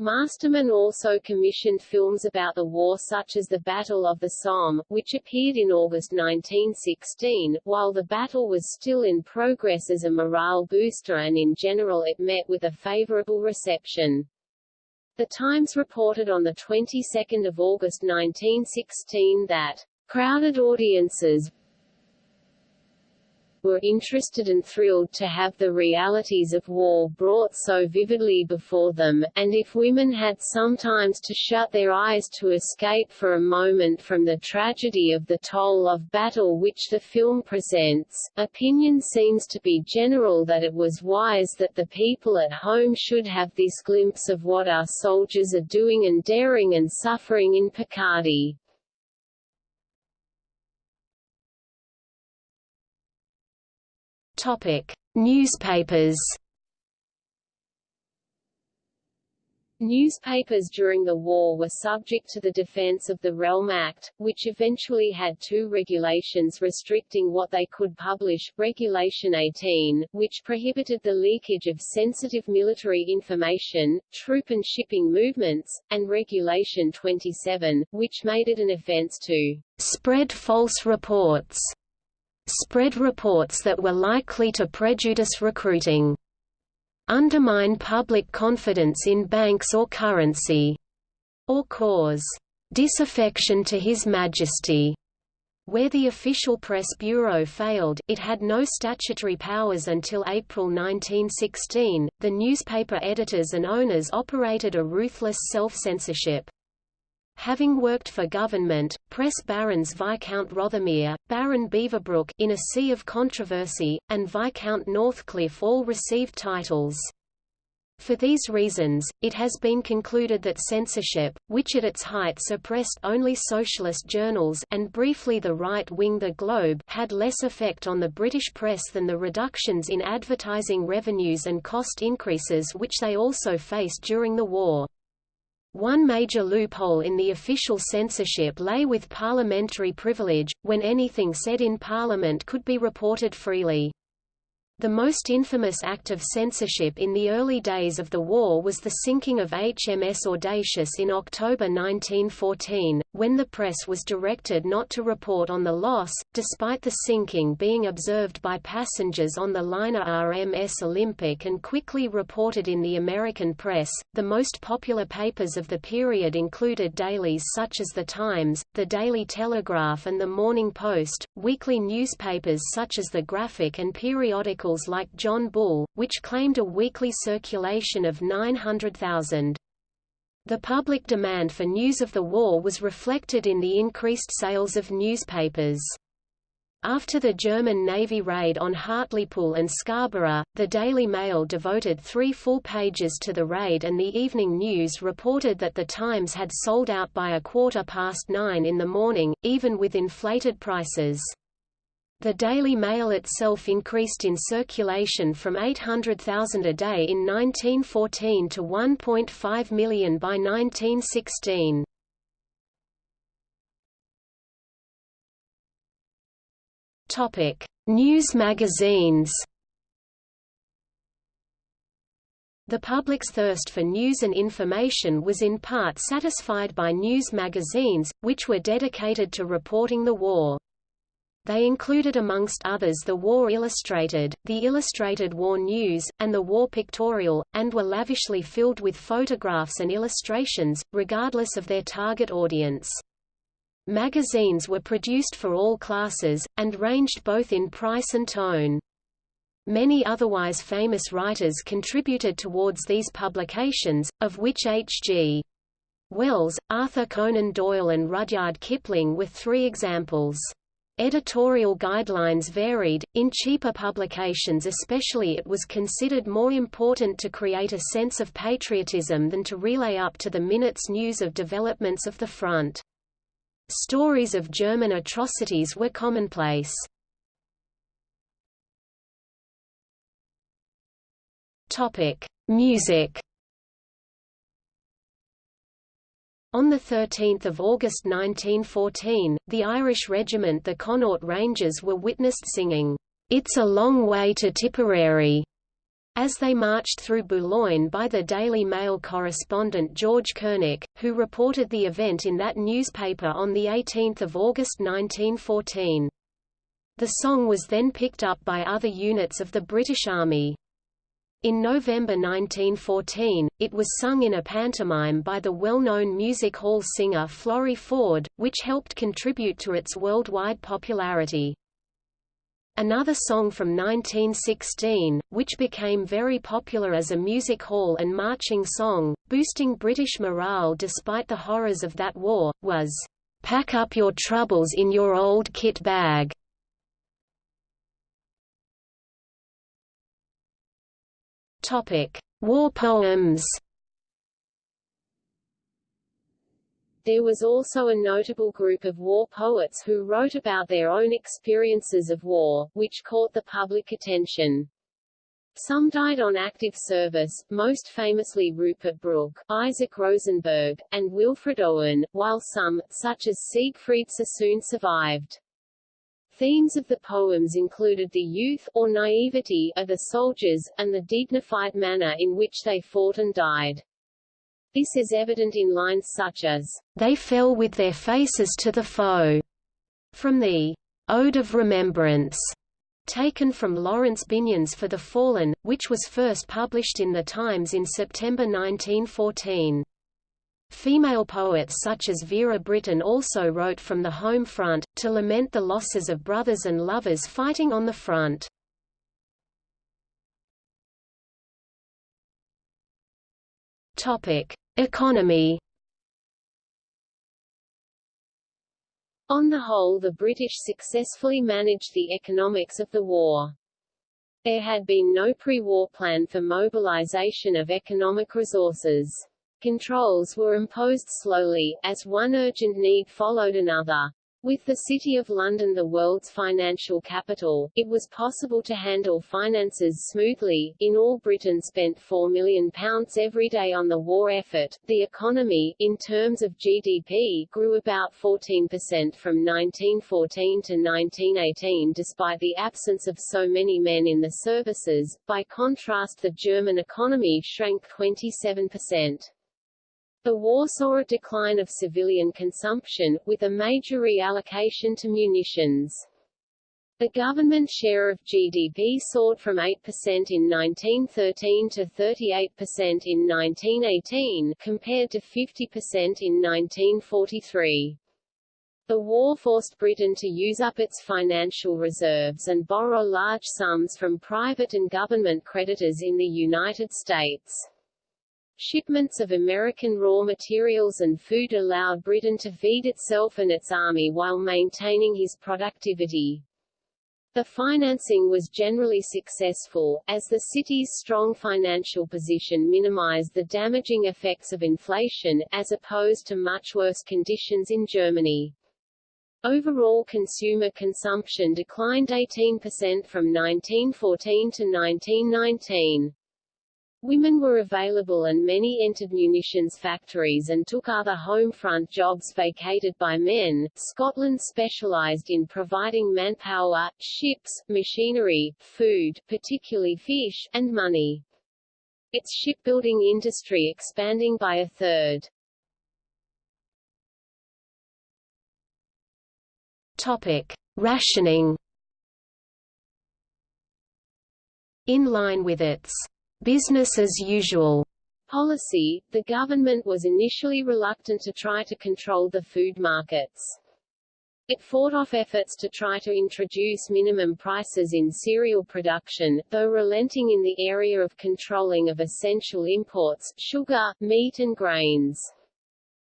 Masterman also commissioned films about the war such as the Battle of the Somme, which appeared in August 1916, while the battle was still in progress as a morale booster and in general it met with a favorable reception. The Times reported on the 22nd of August 1916 that crowded audiences were interested and thrilled to have the realities of war brought so vividly before them, and if women had sometimes to shut their eyes to escape for a moment from the tragedy of the toll of battle which the film presents, opinion seems to be general that it was wise that the people at home should have this glimpse of what our soldiers are doing and daring and suffering in Picardy. Topic: Newspapers. Newspapers during the war were subject to the Defense of the Realm Act, which eventually had two regulations restricting what they could publish, Regulation 18, which prohibited the leakage of sensitive military information, troop and shipping movements, and Regulation 27, which made it an offense to spread false reports spread reports that were likely to prejudice recruiting, undermine public confidence in banks or currency, or cause disaffection to His Majesty. Where the official press bureau failed, it had no statutory powers until April 1916. The newspaper editors and owners operated a ruthless self-censorship. Having worked for government, press barons Viscount Rothermere, Baron Beaverbrook in a sea of controversy, and Viscount Northcliffe all received titles. For these reasons, it has been concluded that censorship, which at its height suppressed only socialist journals and briefly the right-wing The Globe had less effect on the British press than the reductions in advertising revenues and cost increases which they also faced during the war. One major loophole in the official censorship lay with parliamentary privilege, when anything said in Parliament could be reported freely. The most infamous act of censorship in the early days of the war was the sinking of HMS Audacious in October 1914, when the press was directed not to report on the loss, despite the sinking being observed by passengers on the liner RMS Olympic and quickly reported in the American press. The most popular papers of the period included dailies such as The Times, The Daily Telegraph and The Morning Post, weekly newspapers such as The Graphic and periodicals like John Bull, which claimed a weekly circulation of 900,000. The public demand for news of the war was reflected in the increased sales of newspapers. After the German Navy raid on Hartlepool and Scarborough, the Daily Mail devoted three full pages to the raid and the Evening News reported that the Times had sold out by a quarter past nine in the morning, even with inflated prices. The Daily Mail itself increased in circulation from 800,000 a day in 1914 to 1.5 million by 1916. Topic: News magazines. The public's thirst for news and information was in part satisfied by news magazines, which were dedicated to reporting the war. They included amongst others the War Illustrated, the Illustrated War News, and the War Pictorial, and were lavishly filled with photographs and illustrations, regardless of their target audience. Magazines were produced for all classes, and ranged both in price and tone. Many otherwise famous writers contributed towards these publications, of which H.G. Wells, Arthur Conan Doyle and Rudyard Kipling were three examples. Editorial guidelines varied, in cheaper publications especially it was considered more important to create a sense of patriotism than to relay up to the minute's news of developments of the front. Stories of German atrocities were commonplace. Topic: Music On 13 August 1914, the Irish regiment the Connaught Rangers were witnessed singing, "'It's a Long Way to Tipperary' as they marched through Boulogne by the Daily Mail correspondent George Curnock, who reported the event in that newspaper on 18 August 1914. The song was then picked up by other units of the British Army. In November 1914, it was sung in a pantomime by the well-known music hall singer Florrie Forde, which helped contribute to its worldwide popularity. Another song from 1916, which became very popular as a music hall and marching song, boosting British morale despite the horrors of that war, was, "'Pack up your troubles in your old kit bag' Topic: War poems. There was also a notable group of war poets who wrote about their own experiences of war, which caught the public attention. Some died on active service, most famously Rupert Brooke, Isaac Rosenberg, and Wilfred Owen, while some, such as Siegfried Sassoon survived. Themes of the poems included the youth, or naivety, of the soldiers, and the dignified manner in which they fought and died. This is evident in lines such as, They fell with their faces to the foe, from the Ode of Remembrance, taken from Laurence Binyon's For the Fallen, which was first published in The Times in September 1914. Female poets such as Vera Brittain also wrote from the home front, to lament the losses of brothers and lovers fighting on the front. Economy On the whole the British successfully managed the economics of the war. There had been no pre-war plan for mobilization of economic resources. Controls were imposed slowly, as one urgent need followed another. With the City of London the world's financial capital, it was possible to handle finances smoothly. In all Britain spent £4 million every day on the war effort. The economy, in terms of GDP, grew about 14% from 1914 to 1918 despite the absence of so many men in the services. By contrast the German economy shrank 27%. The war saw a decline of civilian consumption, with a major reallocation to munitions. The government share of GDP soared from 8% in 1913 to 38% in 1918, compared to 50% in 1943. The war forced Britain to use up its financial reserves and borrow large sums from private and government creditors in the United States. Shipments of American raw materials and food allowed Britain to feed itself and its army while maintaining his productivity. The financing was generally successful, as the city's strong financial position minimized the damaging effects of inflation, as opposed to much worse conditions in Germany. Overall consumer consumption declined 18% from 1914 to 1919. Women were available and many entered munitions factories and took other home front jobs vacated by men. Scotland specialised in providing manpower, ships, machinery, food, particularly fish, and money. Its shipbuilding industry expanding by a third. Topic: Rationing. In line with its business as usual policy, the government was initially reluctant to try to control the food markets. It fought off efforts to try to introduce minimum prices in cereal production, though relenting in the area of controlling of essential imports, sugar, meat and grains.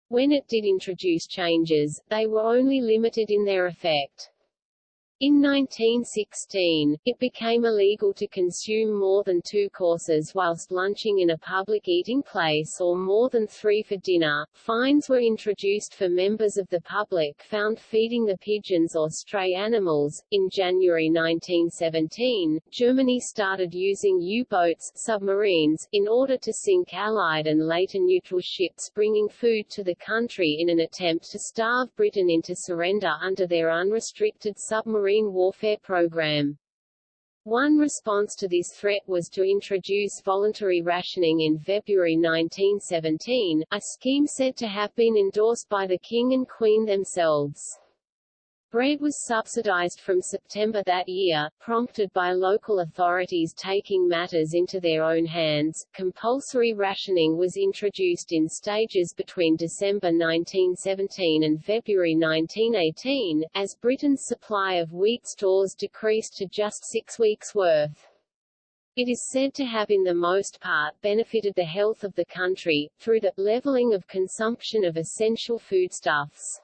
When it did introduce changes, they were only limited in their effect. In 1916, it became illegal to consume more than two courses whilst lunching in a public eating place or more than three for dinner. Fines were introduced for members of the public found feeding the pigeons or stray animals. In January 1917, Germany started using U-boats submarines in order to sink Allied and later neutral ships bringing food to the country in an attempt to starve Britain into surrender under their unrestricted submarine submarine warfare program. One response to this threat was to introduce voluntary rationing in February 1917, a scheme said to have been endorsed by the King and Queen themselves. Bread was subsidized from September that year, prompted by local authorities taking matters into their own hands. Compulsory rationing was introduced in stages between December 1917 and February 1918, as Britain's supply of wheat stores decreased to just six weeks' worth. It is said to have in the most part benefited the health of the country, through the levelling of consumption of essential foodstuffs.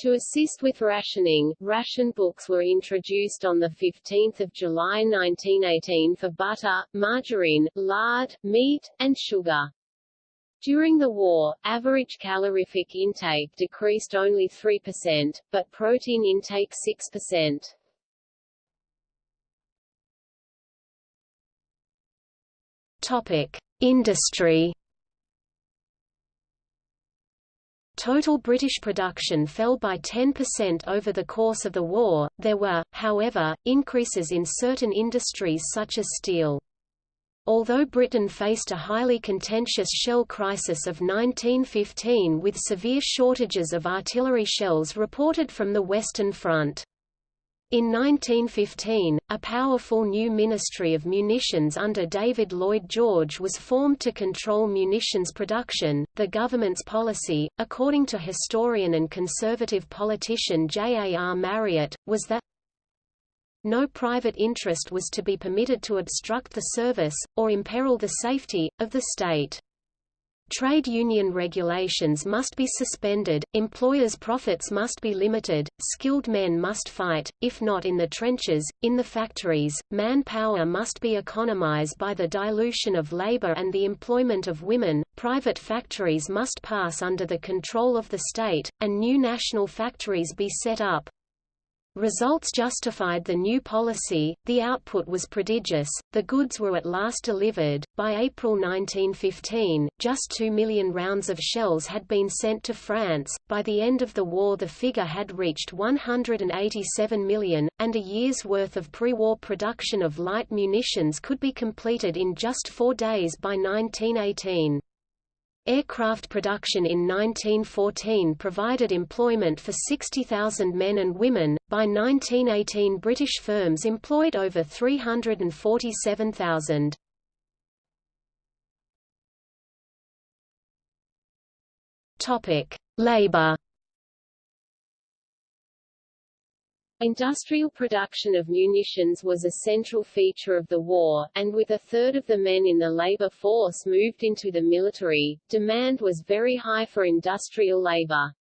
To assist with rationing, ration books were introduced on 15 July 1918 for butter, margarine, lard, meat, and sugar. During the war, average calorific intake decreased only 3%, but protein intake 6%. Topic: Industry Total British production fell by 10% over the course of the war. There were, however, increases in certain industries such as steel. Although Britain faced a highly contentious shell crisis of 1915 with severe shortages of artillery shells reported from the Western Front. In 1915, a powerful new Ministry of Munitions under David Lloyd George was formed to control munitions production. The government's policy, according to historian and conservative politician J. A. R. Marriott, was that no private interest was to be permitted to obstruct the service, or imperil the safety, of the state. Trade union regulations must be suspended, employers' profits must be limited, skilled men must fight, if not in the trenches, in the factories, manpower must be economized by the dilution of labor and the employment of women, private factories must pass under the control of the state, and new national factories be set up, Results justified the new policy, the output was prodigious, the goods were at last delivered. By April 1915, just 2 million rounds of shells had been sent to France, by the end of the war the figure had reached 187 million, and a year's worth of pre-war production of light munitions could be completed in just four days by 1918. Aircraft production in 1914 provided employment for 60,000 men and women. By 1918, British firms employed over 347,000. Topic: Industrial production of munitions was a central feature of the war, and with a third of the men in the labor force moved into the military, demand was very high for industrial labor.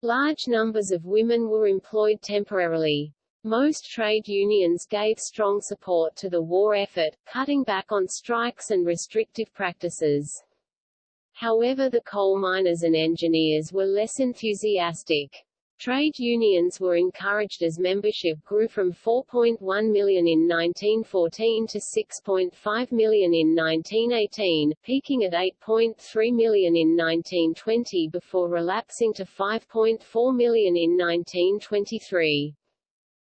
Large numbers of women were employed temporarily. Most trade unions gave strong support to the war effort, cutting back on strikes and restrictive practices. However the coal miners and engineers were less enthusiastic. Trade unions were encouraged as membership grew from 4.1 million in 1914 to 6.5 million in 1918, peaking at 8.3 million in 1920 before relapsing to 5.4 million in 1923.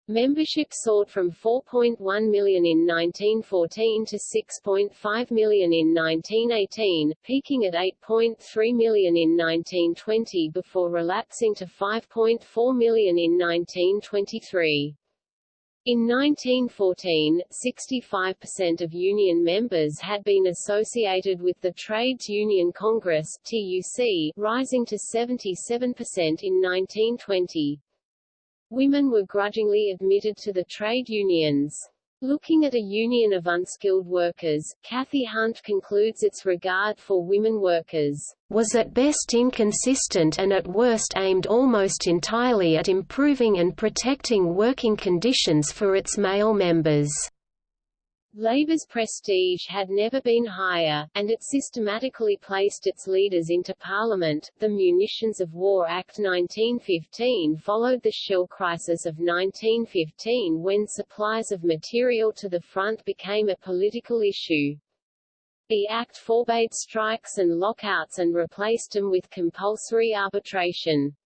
Membership soared from 4.1 million in 1914 to 6.5 million in 1918, peaking at 8.3 million in 1920 before relapsing to 5.4 million in 1923. In 1914, 65% of union members had been associated with the Trades Union Congress TUC, rising to 77% in 1920. Women were grudgingly admitted to the trade unions. Looking at a union of unskilled workers, Cathy Hunt concludes its regard for women workers was at best inconsistent and at worst aimed almost entirely at improving and protecting working conditions for its male members. Labour's prestige had never been higher, and it systematically placed its leaders into Parliament. The Munitions of War Act 1915 followed the shell crisis of 1915 when supplies of material to the front became a political issue. The Act forbade strikes and lockouts and replaced them with compulsory arbitration.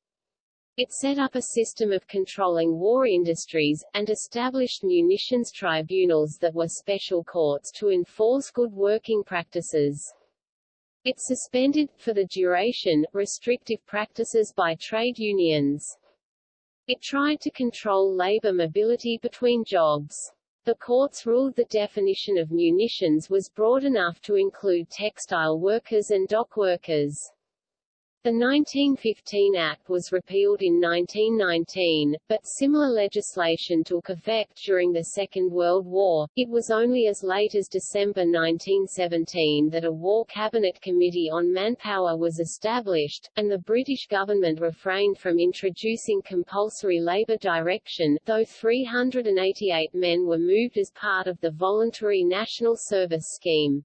It set up a system of controlling war industries, and established munitions tribunals that were special courts to enforce good working practices. It suspended, for the duration, restrictive practices by trade unions. It tried to control labor mobility between jobs. The courts ruled the definition of munitions was broad enough to include textile workers and dock workers. The 1915 Act was repealed in 1919, but similar legislation took effect during the Second World War. It was only as late as December 1917 that a War Cabinet Committee on Manpower was established, and the British government refrained from introducing compulsory labour direction, though 388 men were moved as part of the Voluntary National Service Scheme.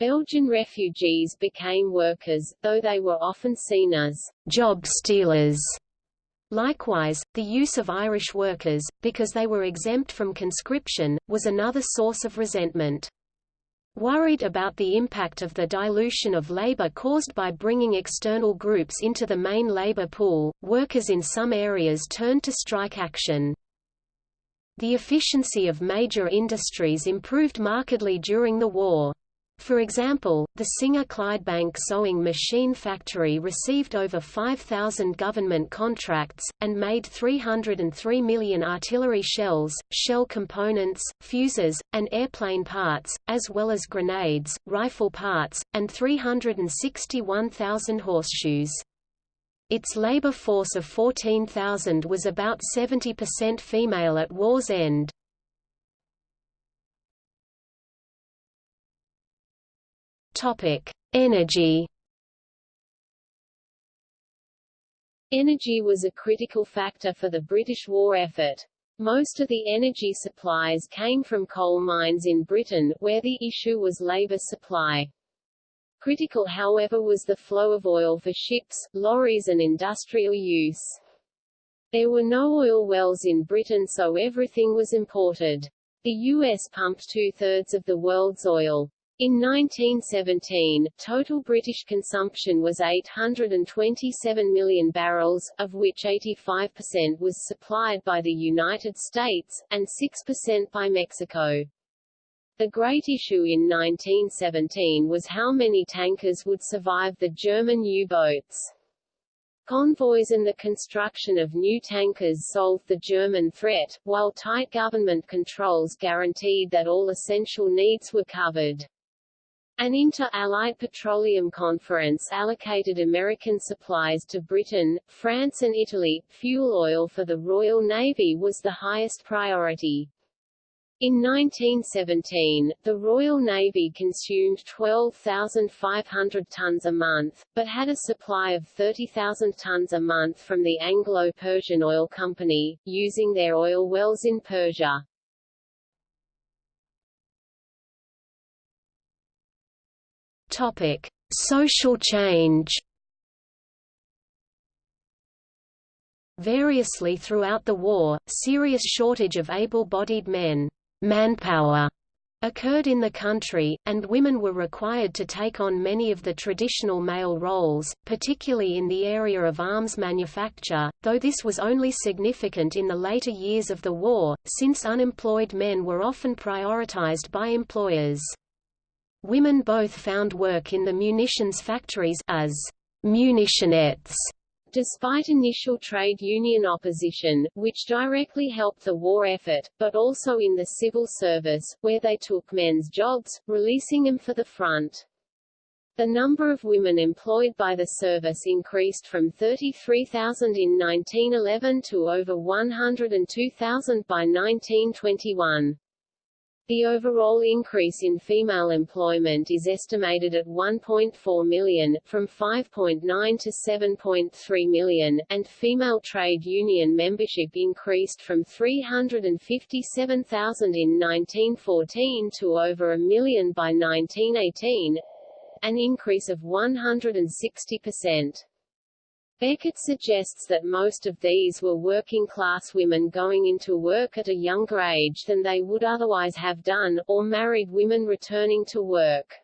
Belgian refugees became workers, though they were often seen as job stealers. Likewise, the use of Irish workers, because they were exempt from conscription, was another source of resentment. Worried about the impact of the dilution of labor caused by bringing external groups into the main labor pool, workers in some areas turned to strike action. The efficiency of major industries improved markedly during the war. For example, the Singer Clydebank sewing machine factory received over 5,000 government contracts, and made 303 million artillery shells, shell components, fuses, and airplane parts, as well as grenades, rifle parts, and 361,000 horseshoes. Its labor force of 14,000 was about 70% female at war's end. Energy. Energy was a critical factor for the British war effort. Most of the energy supplies came from coal mines in Britain, where the issue was labour supply. Critical however was the flow of oil for ships, lorries and industrial use. There were no oil wells in Britain so everything was imported. The U.S. pumped two-thirds of the world's oil. In 1917, total British consumption was 827 million barrels, of which 85% was supplied by the United States, and 6% by Mexico. The great issue in 1917 was how many tankers would survive the German U-boats. Convoys and the construction of new tankers solved the German threat, while tight government controls guaranteed that all essential needs were covered. An inter-Allied petroleum conference allocated American supplies to Britain, France and Italy. Fuel oil for the Royal Navy was the highest priority. In 1917, the Royal Navy consumed 12,500 tons a month, but had a supply of 30,000 tons a month from the Anglo-Persian Oil Company, using their oil wells in Persia. Topic: Social change. Variously throughout the war, serious shortage of able-bodied men manpower occurred in the country, and women were required to take on many of the traditional male roles, particularly in the area of arms manufacture, though this was only significant in the later years of the war, since unemployed men were often prioritized by employers. Women both found work in the munitions factories as munitionettes, despite initial trade union opposition, which directly helped the war effort, but also in the civil service, where they took men's jobs, releasing them for the front. The number of women employed by the service increased from 33,000 in 1911 to over 102,000 by 1921. The overall increase in female employment is estimated at 1.4 million, from 5.9 to 7.3 million, and female trade union membership increased from 357,000 in 1914 to over a million by 1918, an increase of 160 percent. Beckett suggests that most of these were working-class women going into work at a younger age than they would otherwise have done, or married women returning to work.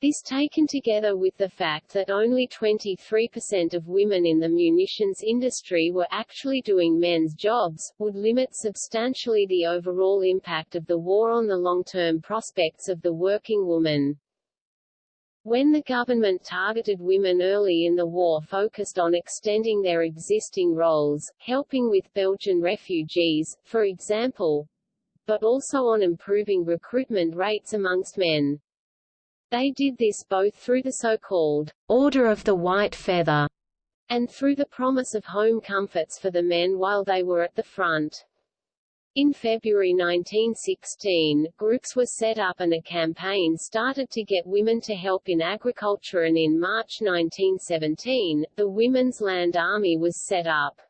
This taken together with the fact that only 23% of women in the munitions industry were actually doing men's jobs, would limit substantially the overall impact of the war on the long-term prospects of the working woman. When the government targeted women early in the war focused on extending their existing roles, helping with Belgian refugees, for example, but also on improving recruitment rates amongst men. They did this both through the so-called Order of the White Feather and through the promise of home comforts for the men while they were at the front. In February 1916, groups were set up and a campaign started to get women to help in agriculture and in March 1917, the Women's Land Army was set up.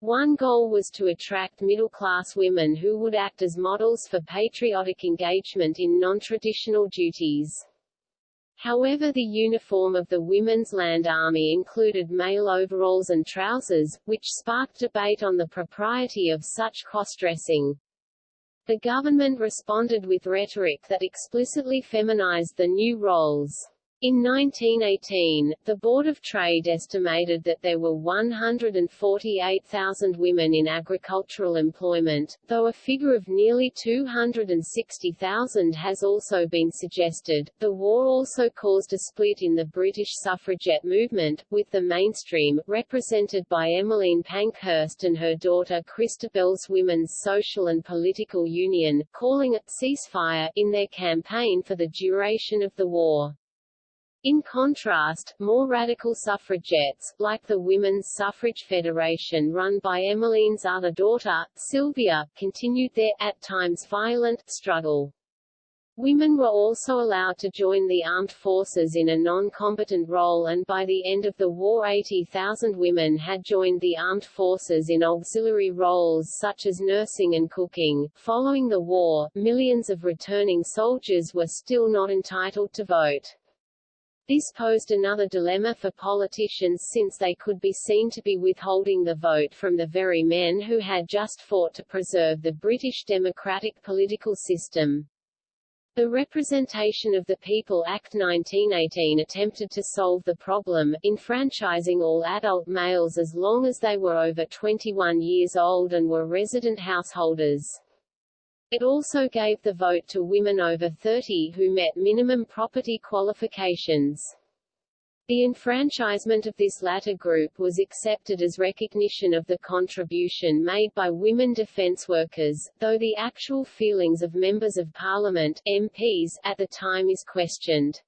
One goal was to attract middle-class women who would act as models for patriotic engagement in non-traditional duties. However the uniform of the Women's Land Army included male overalls and trousers, which sparked debate on the propriety of such cross-dressing. The government responded with rhetoric that explicitly feminized the new roles. In 1918, the Board of Trade estimated that there were 148,000 women in agricultural employment, though a figure of nearly 260,000 has also been suggested. The war also caused a split in the British suffragette movement, with the mainstream, represented by Emmeline Pankhurst and her daughter Christabel's Women's Social and Political Union, calling a ceasefire in their campaign for the duration of the war. In contrast, more radical suffragettes, like the Women's Suffrage Federation run by Emmeline's other daughter, Sylvia, continued their, at times violent, struggle. Women were also allowed to join the armed forces in a non-combatant role and by the end of the war 80,000 women had joined the armed forces in auxiliary roles such as nursing and cooking. Following the war, millions of returning soldiers were still not entitled to vote. This posed another dilemma for politicians since they could be seen to be withholding the vote from the very men who had just fought to preserve the British democratic political system. The Representation of the People Act 1918 attempted to solve the problem, enfranchising all adult males as long as they were over 21 years old and were resident householders. It also gave the vote to women over 30 who met minimum property qualifications. The enfranchisement of this latter group was accepted as recognition of the contribution made by women defence workers, though the actual feelings of members of parliament MPs at the time is questioned.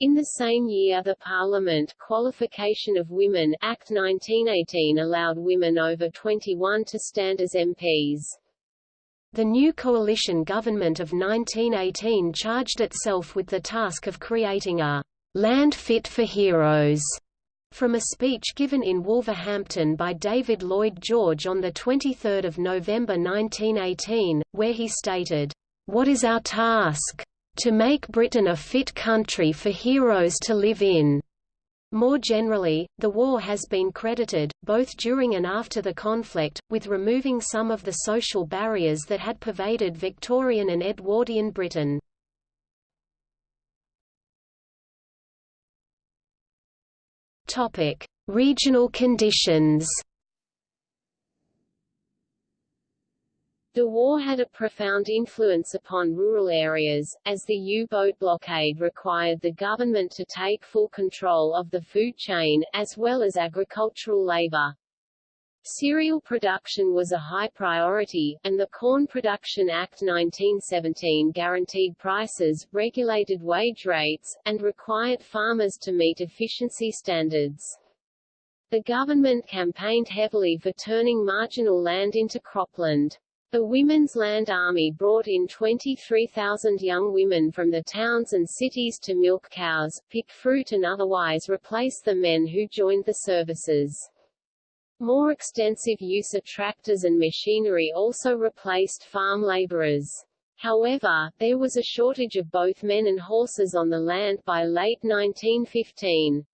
In the same year the Parliament Qualification of Women Act 1918 allowed women over 21 to stand as MPs. The new coalition government of 1918 charged itself with the task of creating a land fit for heroes from a speech given in Wolverhampton by David Lloyd George on 23 November 1918, where he stated, "...what is our task? To make Britain a fit country for heroes to live in." More generally, the war has been credited, both during and after the conflict, with removing some of the social barriers that had pervaded Victorian and Edwardian Britain. Regional conditions The war had a profound influence upon rural areas, as the U-boat blockade required the government to take full control of the food chain, as well as agricultural labor. Cereal production was a high priority, and the Corn Production Act 1917 guaranteed prices, regulated wage rates, and required farmers to meet efficiency standards. The government campaigned heavily for turning marginal land into cropland. The Women's Land Army brought in 23,000 young women from the towns and cities to milk cows, pick fruit and otherwise replace the men who joined the services. More extensive use of tractors and machinery also replaced farm laborers. However, there was a shortage of both men and horses on the land by late 1915.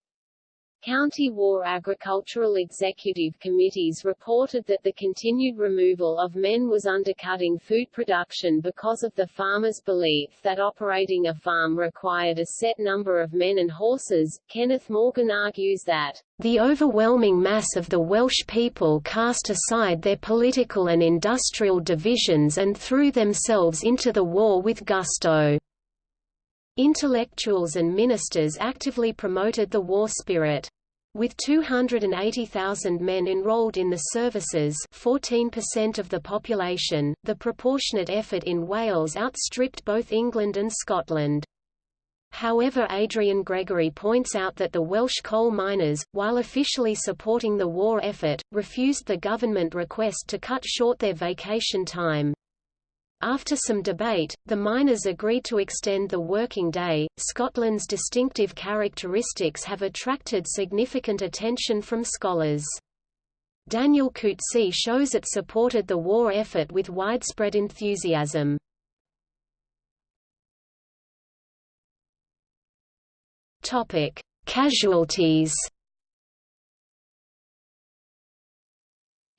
County War Agricultural Executive Committees reported that the continued removal of men was undercutting food production because of the farmers' belief that operating a farm required a set number of men and horses. Kenneth Morgan argues that the overwhelming mass of the Welsh people cast aside their political and industrial divisions and threw themselves into the war with gusto. Intellectuals and ministers actively promoted the war spirit. With 280,000 men enrolled in the services 14% of the population, the proportionate effort in Wales outstripped both England and Scotland. However Adrian Gregory points out that the Welsh coal miners, while officially supporting the war effort, refused the government request to cut short their vacation time. After some debate, the miners agreed to extend the working day. Scotland's distinctive characteristics have attracted significant attention from scholars. Daniel Coetzee shows it supported the war effort with widespread enthusiasm. Topic: Casualties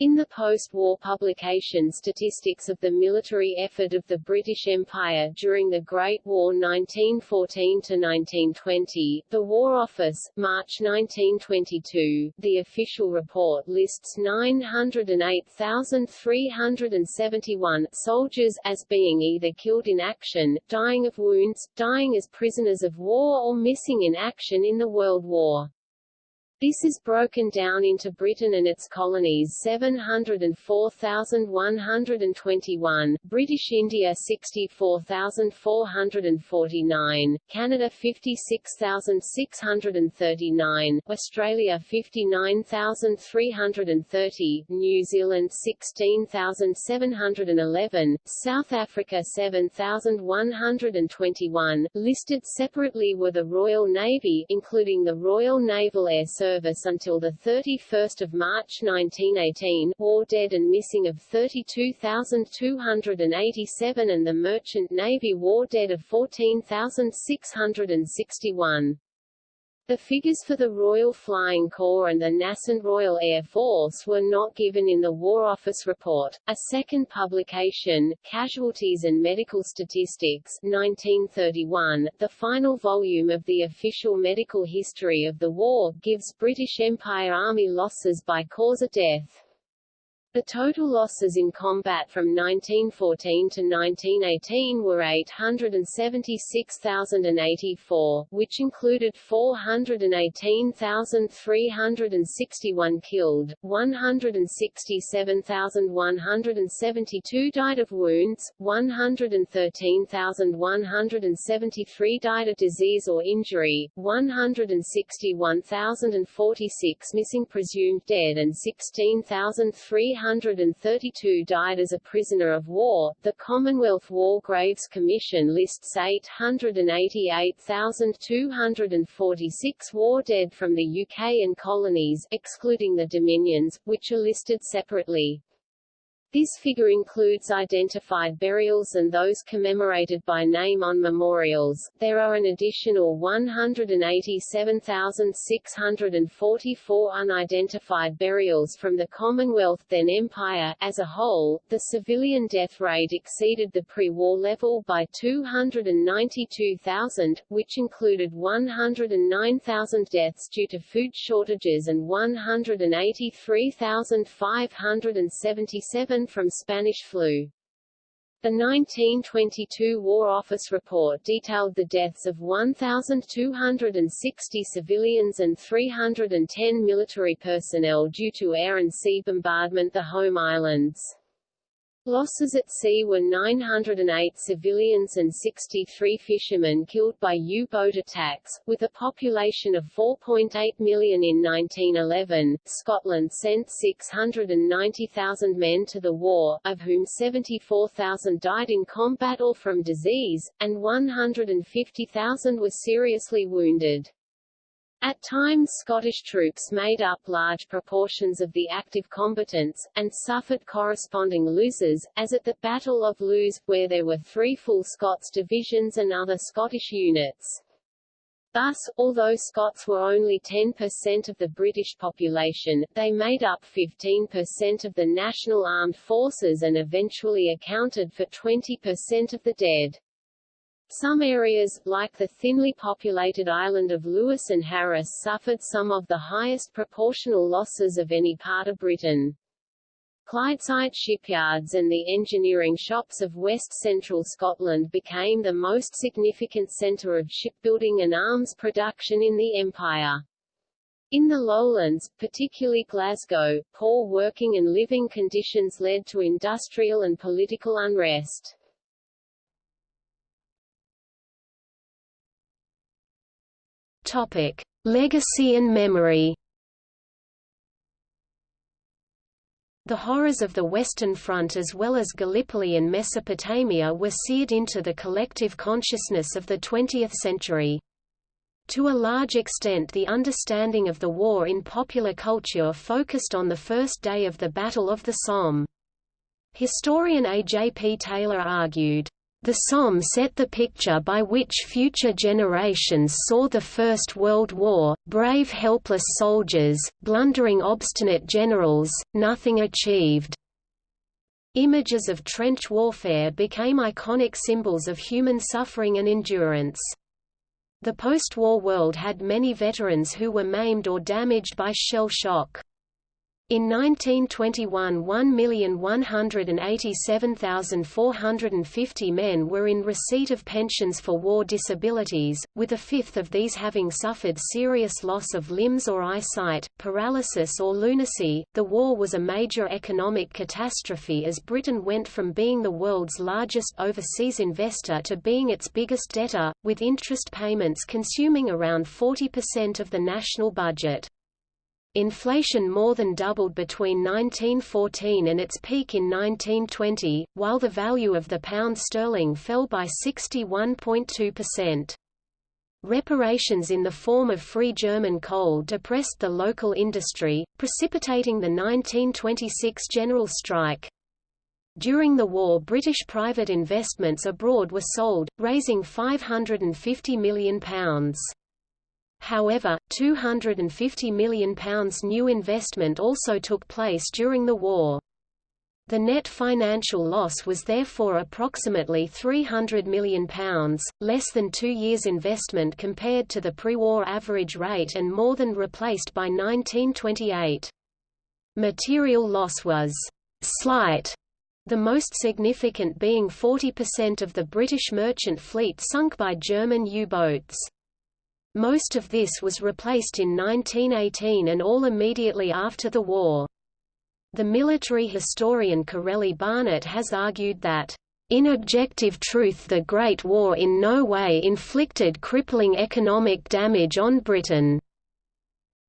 In the post-war publication Statistics of the Military Effort of the British Empire during the Great War 1914–1920, the War Office, March 1922, the official report lists 908,371 soldiers as being either killed in action, dying of wounds, dying as prisoners of war or missing in action in the World War. This is broken down into Britain and its colonies 704,121, British India 64,449, Canada 56,639, Australia 59,330, New Zealand 16,711, South Africa 7,121. Listed separately were the Royal Navy including the Royal Naval Air Service service until 31 March 1918, war dead and missing of 32,287 and the Merchant Navy war dead of 14,661. The figures for the Royal Flying Corps and the Nascent Royal Air Force were not given in the War Office report. A second publication, Casualties and Medical Statistics, 1931, the final volume of the official medical history of the war, gives British Empire Army losses by cause of death. The total losses in combat from 1914 to 1918 were 876,084, which included 418,361 killed, 167,172 died of wounds, 113,173 died of disease or injury, 161,046 missing presumed dead and 16,300 332 died as a prisoner of war. The Commonwealth War Graves Commission lists 888,246 war dead from the UK and colonies, excluding the Dominions, which are listed separately. This figure includes identified burials and those commemorated by name on memorials. There are an additional 187,644 unidentified burials from the Commonwealth then Empire. As a whole, the civilian death rate exceeded the pre-war level by 292,000, which included 109,000 deaths due to food shortages and 183,577 from Spanish flu. The 1922 War Office report detailed the deaths of 1,260 civilians and 310 military personnel due to air and sea bombardment the home islands. Losses at sea were 908 civilians and 63 fishermen killed by U-boat attacks. With a population of 4.8 million in 1911, Scotland sent 690,000 men to the war, of whom 74,000 died in combat or from disease, and 150,000 were seriously wounded. At times Scottish troops made up large proportions of the active combatants, and suffered corresponding losses, as at the Battle of Loos, where there were three full Scots divisions and other Scottish units. Thus, although Scots were only 10% of the British population, they made up 15% of the national armed forces and eventually accounted for 20% of the dead. Some areas, like the thinly populated island of Lewis and Harris suffered some of the highest proportional losses of any part of Britain. Clydeside shipyards and the engineering shops of west-central Scotland became the most significant centre of shipbuilding and arms production in the Empire. In the lowlands, particularly Glasgow, poor working and living conditions led to industrial and political unrest. Topic: Legacy and memory. The horrors of the Western Front as well as Gallipoli and Mesopotamia were seared into the collective consciousness of the 20th century. To a large extent the understanding of the war in popular culture focused on the first day of the Battle of the Somme. Historian A. J. P. Taylor argued, the Somme set the picture by which future generations saw the First World War, brave helpless soldiers, blundering obstinate generals, nothing achieved. Images of trench warfare became iconic symbols of human suffering and endurance. The post-war world had many veterans who were maimed or damaged by shell shock. In 1921 1,187,450 men were in receipt of pensions for war disabilities, with a fifth of these having suffered serious loss of limbs or eyesight, paralysis or lunacy. The war was a major economic catastrophe as Britain went from being the world's largest overseas investor to being its biggest debtor, with interest payments consuming around 40% of the national budget. Inflation more than doubled between 1914 and its peak in 1920, while the value of the pound sterling fell by 61.2%. Reparations in the form of free German coal depressed the local industry, precipitating the 1926 general strike. During the war British private investments abroad were sold, raising £550 million. However, £250 million new investment also took place during the war. The net financial loss was therefore approximately £300 million, less than two years' investment compared to the pre-war average rate and more than replaced by 1928. Material loss was slight, the most significant being 40% of the British merchant fleet sunk by German U-boats. Most of this was replaced in 1918 and all immediately after the war. The military historian Corelli Barnett has argued that, "...in objective truth the Great War in no way inflicted crippling economic damage on Britain,"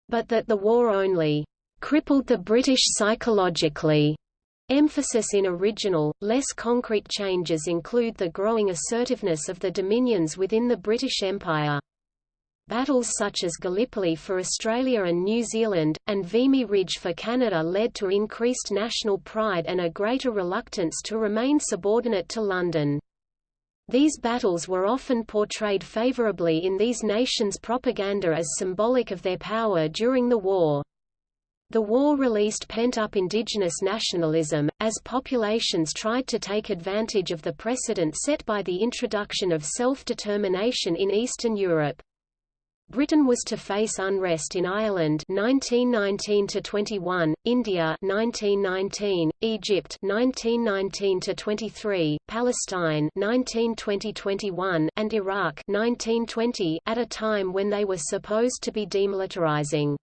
but that the war only "...crippled the British psychologically." Emphasis in original, less concrete changes include the growing assertiveness of the dominions within the British Empire. Battles such as Gallipoli for Australia and New Zealand, and Vimy Ridge for Canada led to increased national pride and a greater reluctance to remain subordinate to London. These battles were often portrayed favourably in these nations' propaganda as symbolic of their power during the war. The war released pent-up indigenous nationalism, as populations tried to take advantage of the precedent set by the introduction of self-determination in Eastern Europe. Britain was to face unrest in Ireland 1919–21, India 1919, Egypt 1919–23, Palestine 1920–21, and Iraq 1920 at a time when they were supposed to be demilitarizing.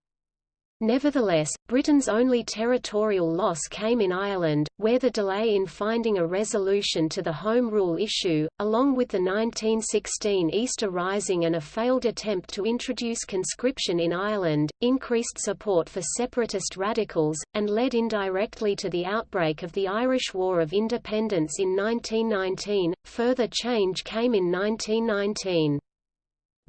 Nevertheless, Britain's only territorial loss came in Ireland, where the delay in finding a resolution to the Home Rule issue, along with the 1916 Easter Rising and a failed attempt to introduce conscription in Ireland, increased support for separatist radicals, and led indirectly to the outbreak of the Irish War of Independence in 1919. Further change came in 1919.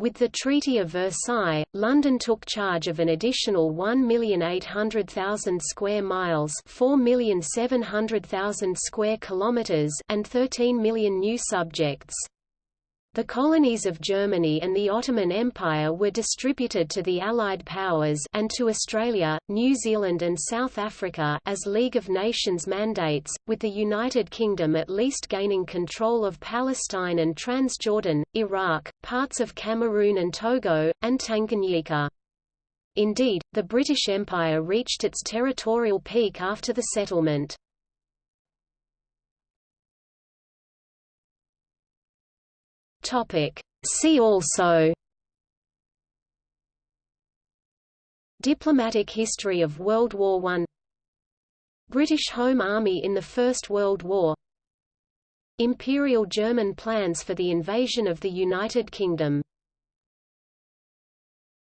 With the Treaty of Versailles, London took charge of an additional 1,800,000 square miles, 4,700,000 square kilometers, and 13 million new subjects. The colonies of Germany and the Ottoman Empire were distributed to the Allied powers and to Australia, New Zealand and South Africa as League of Nations mandates, with the United Kingdom at least gaining control of Palestine and Transjordan, Iraq, parts of Cameroon and Togo, and Tanganyika. Indeed, the British Empire reached its territorial peak after the settlement. Topic. See also Diplomatic history of World War I British Home Army in the First World War Imperial German plans for the invasion of the United Kingdom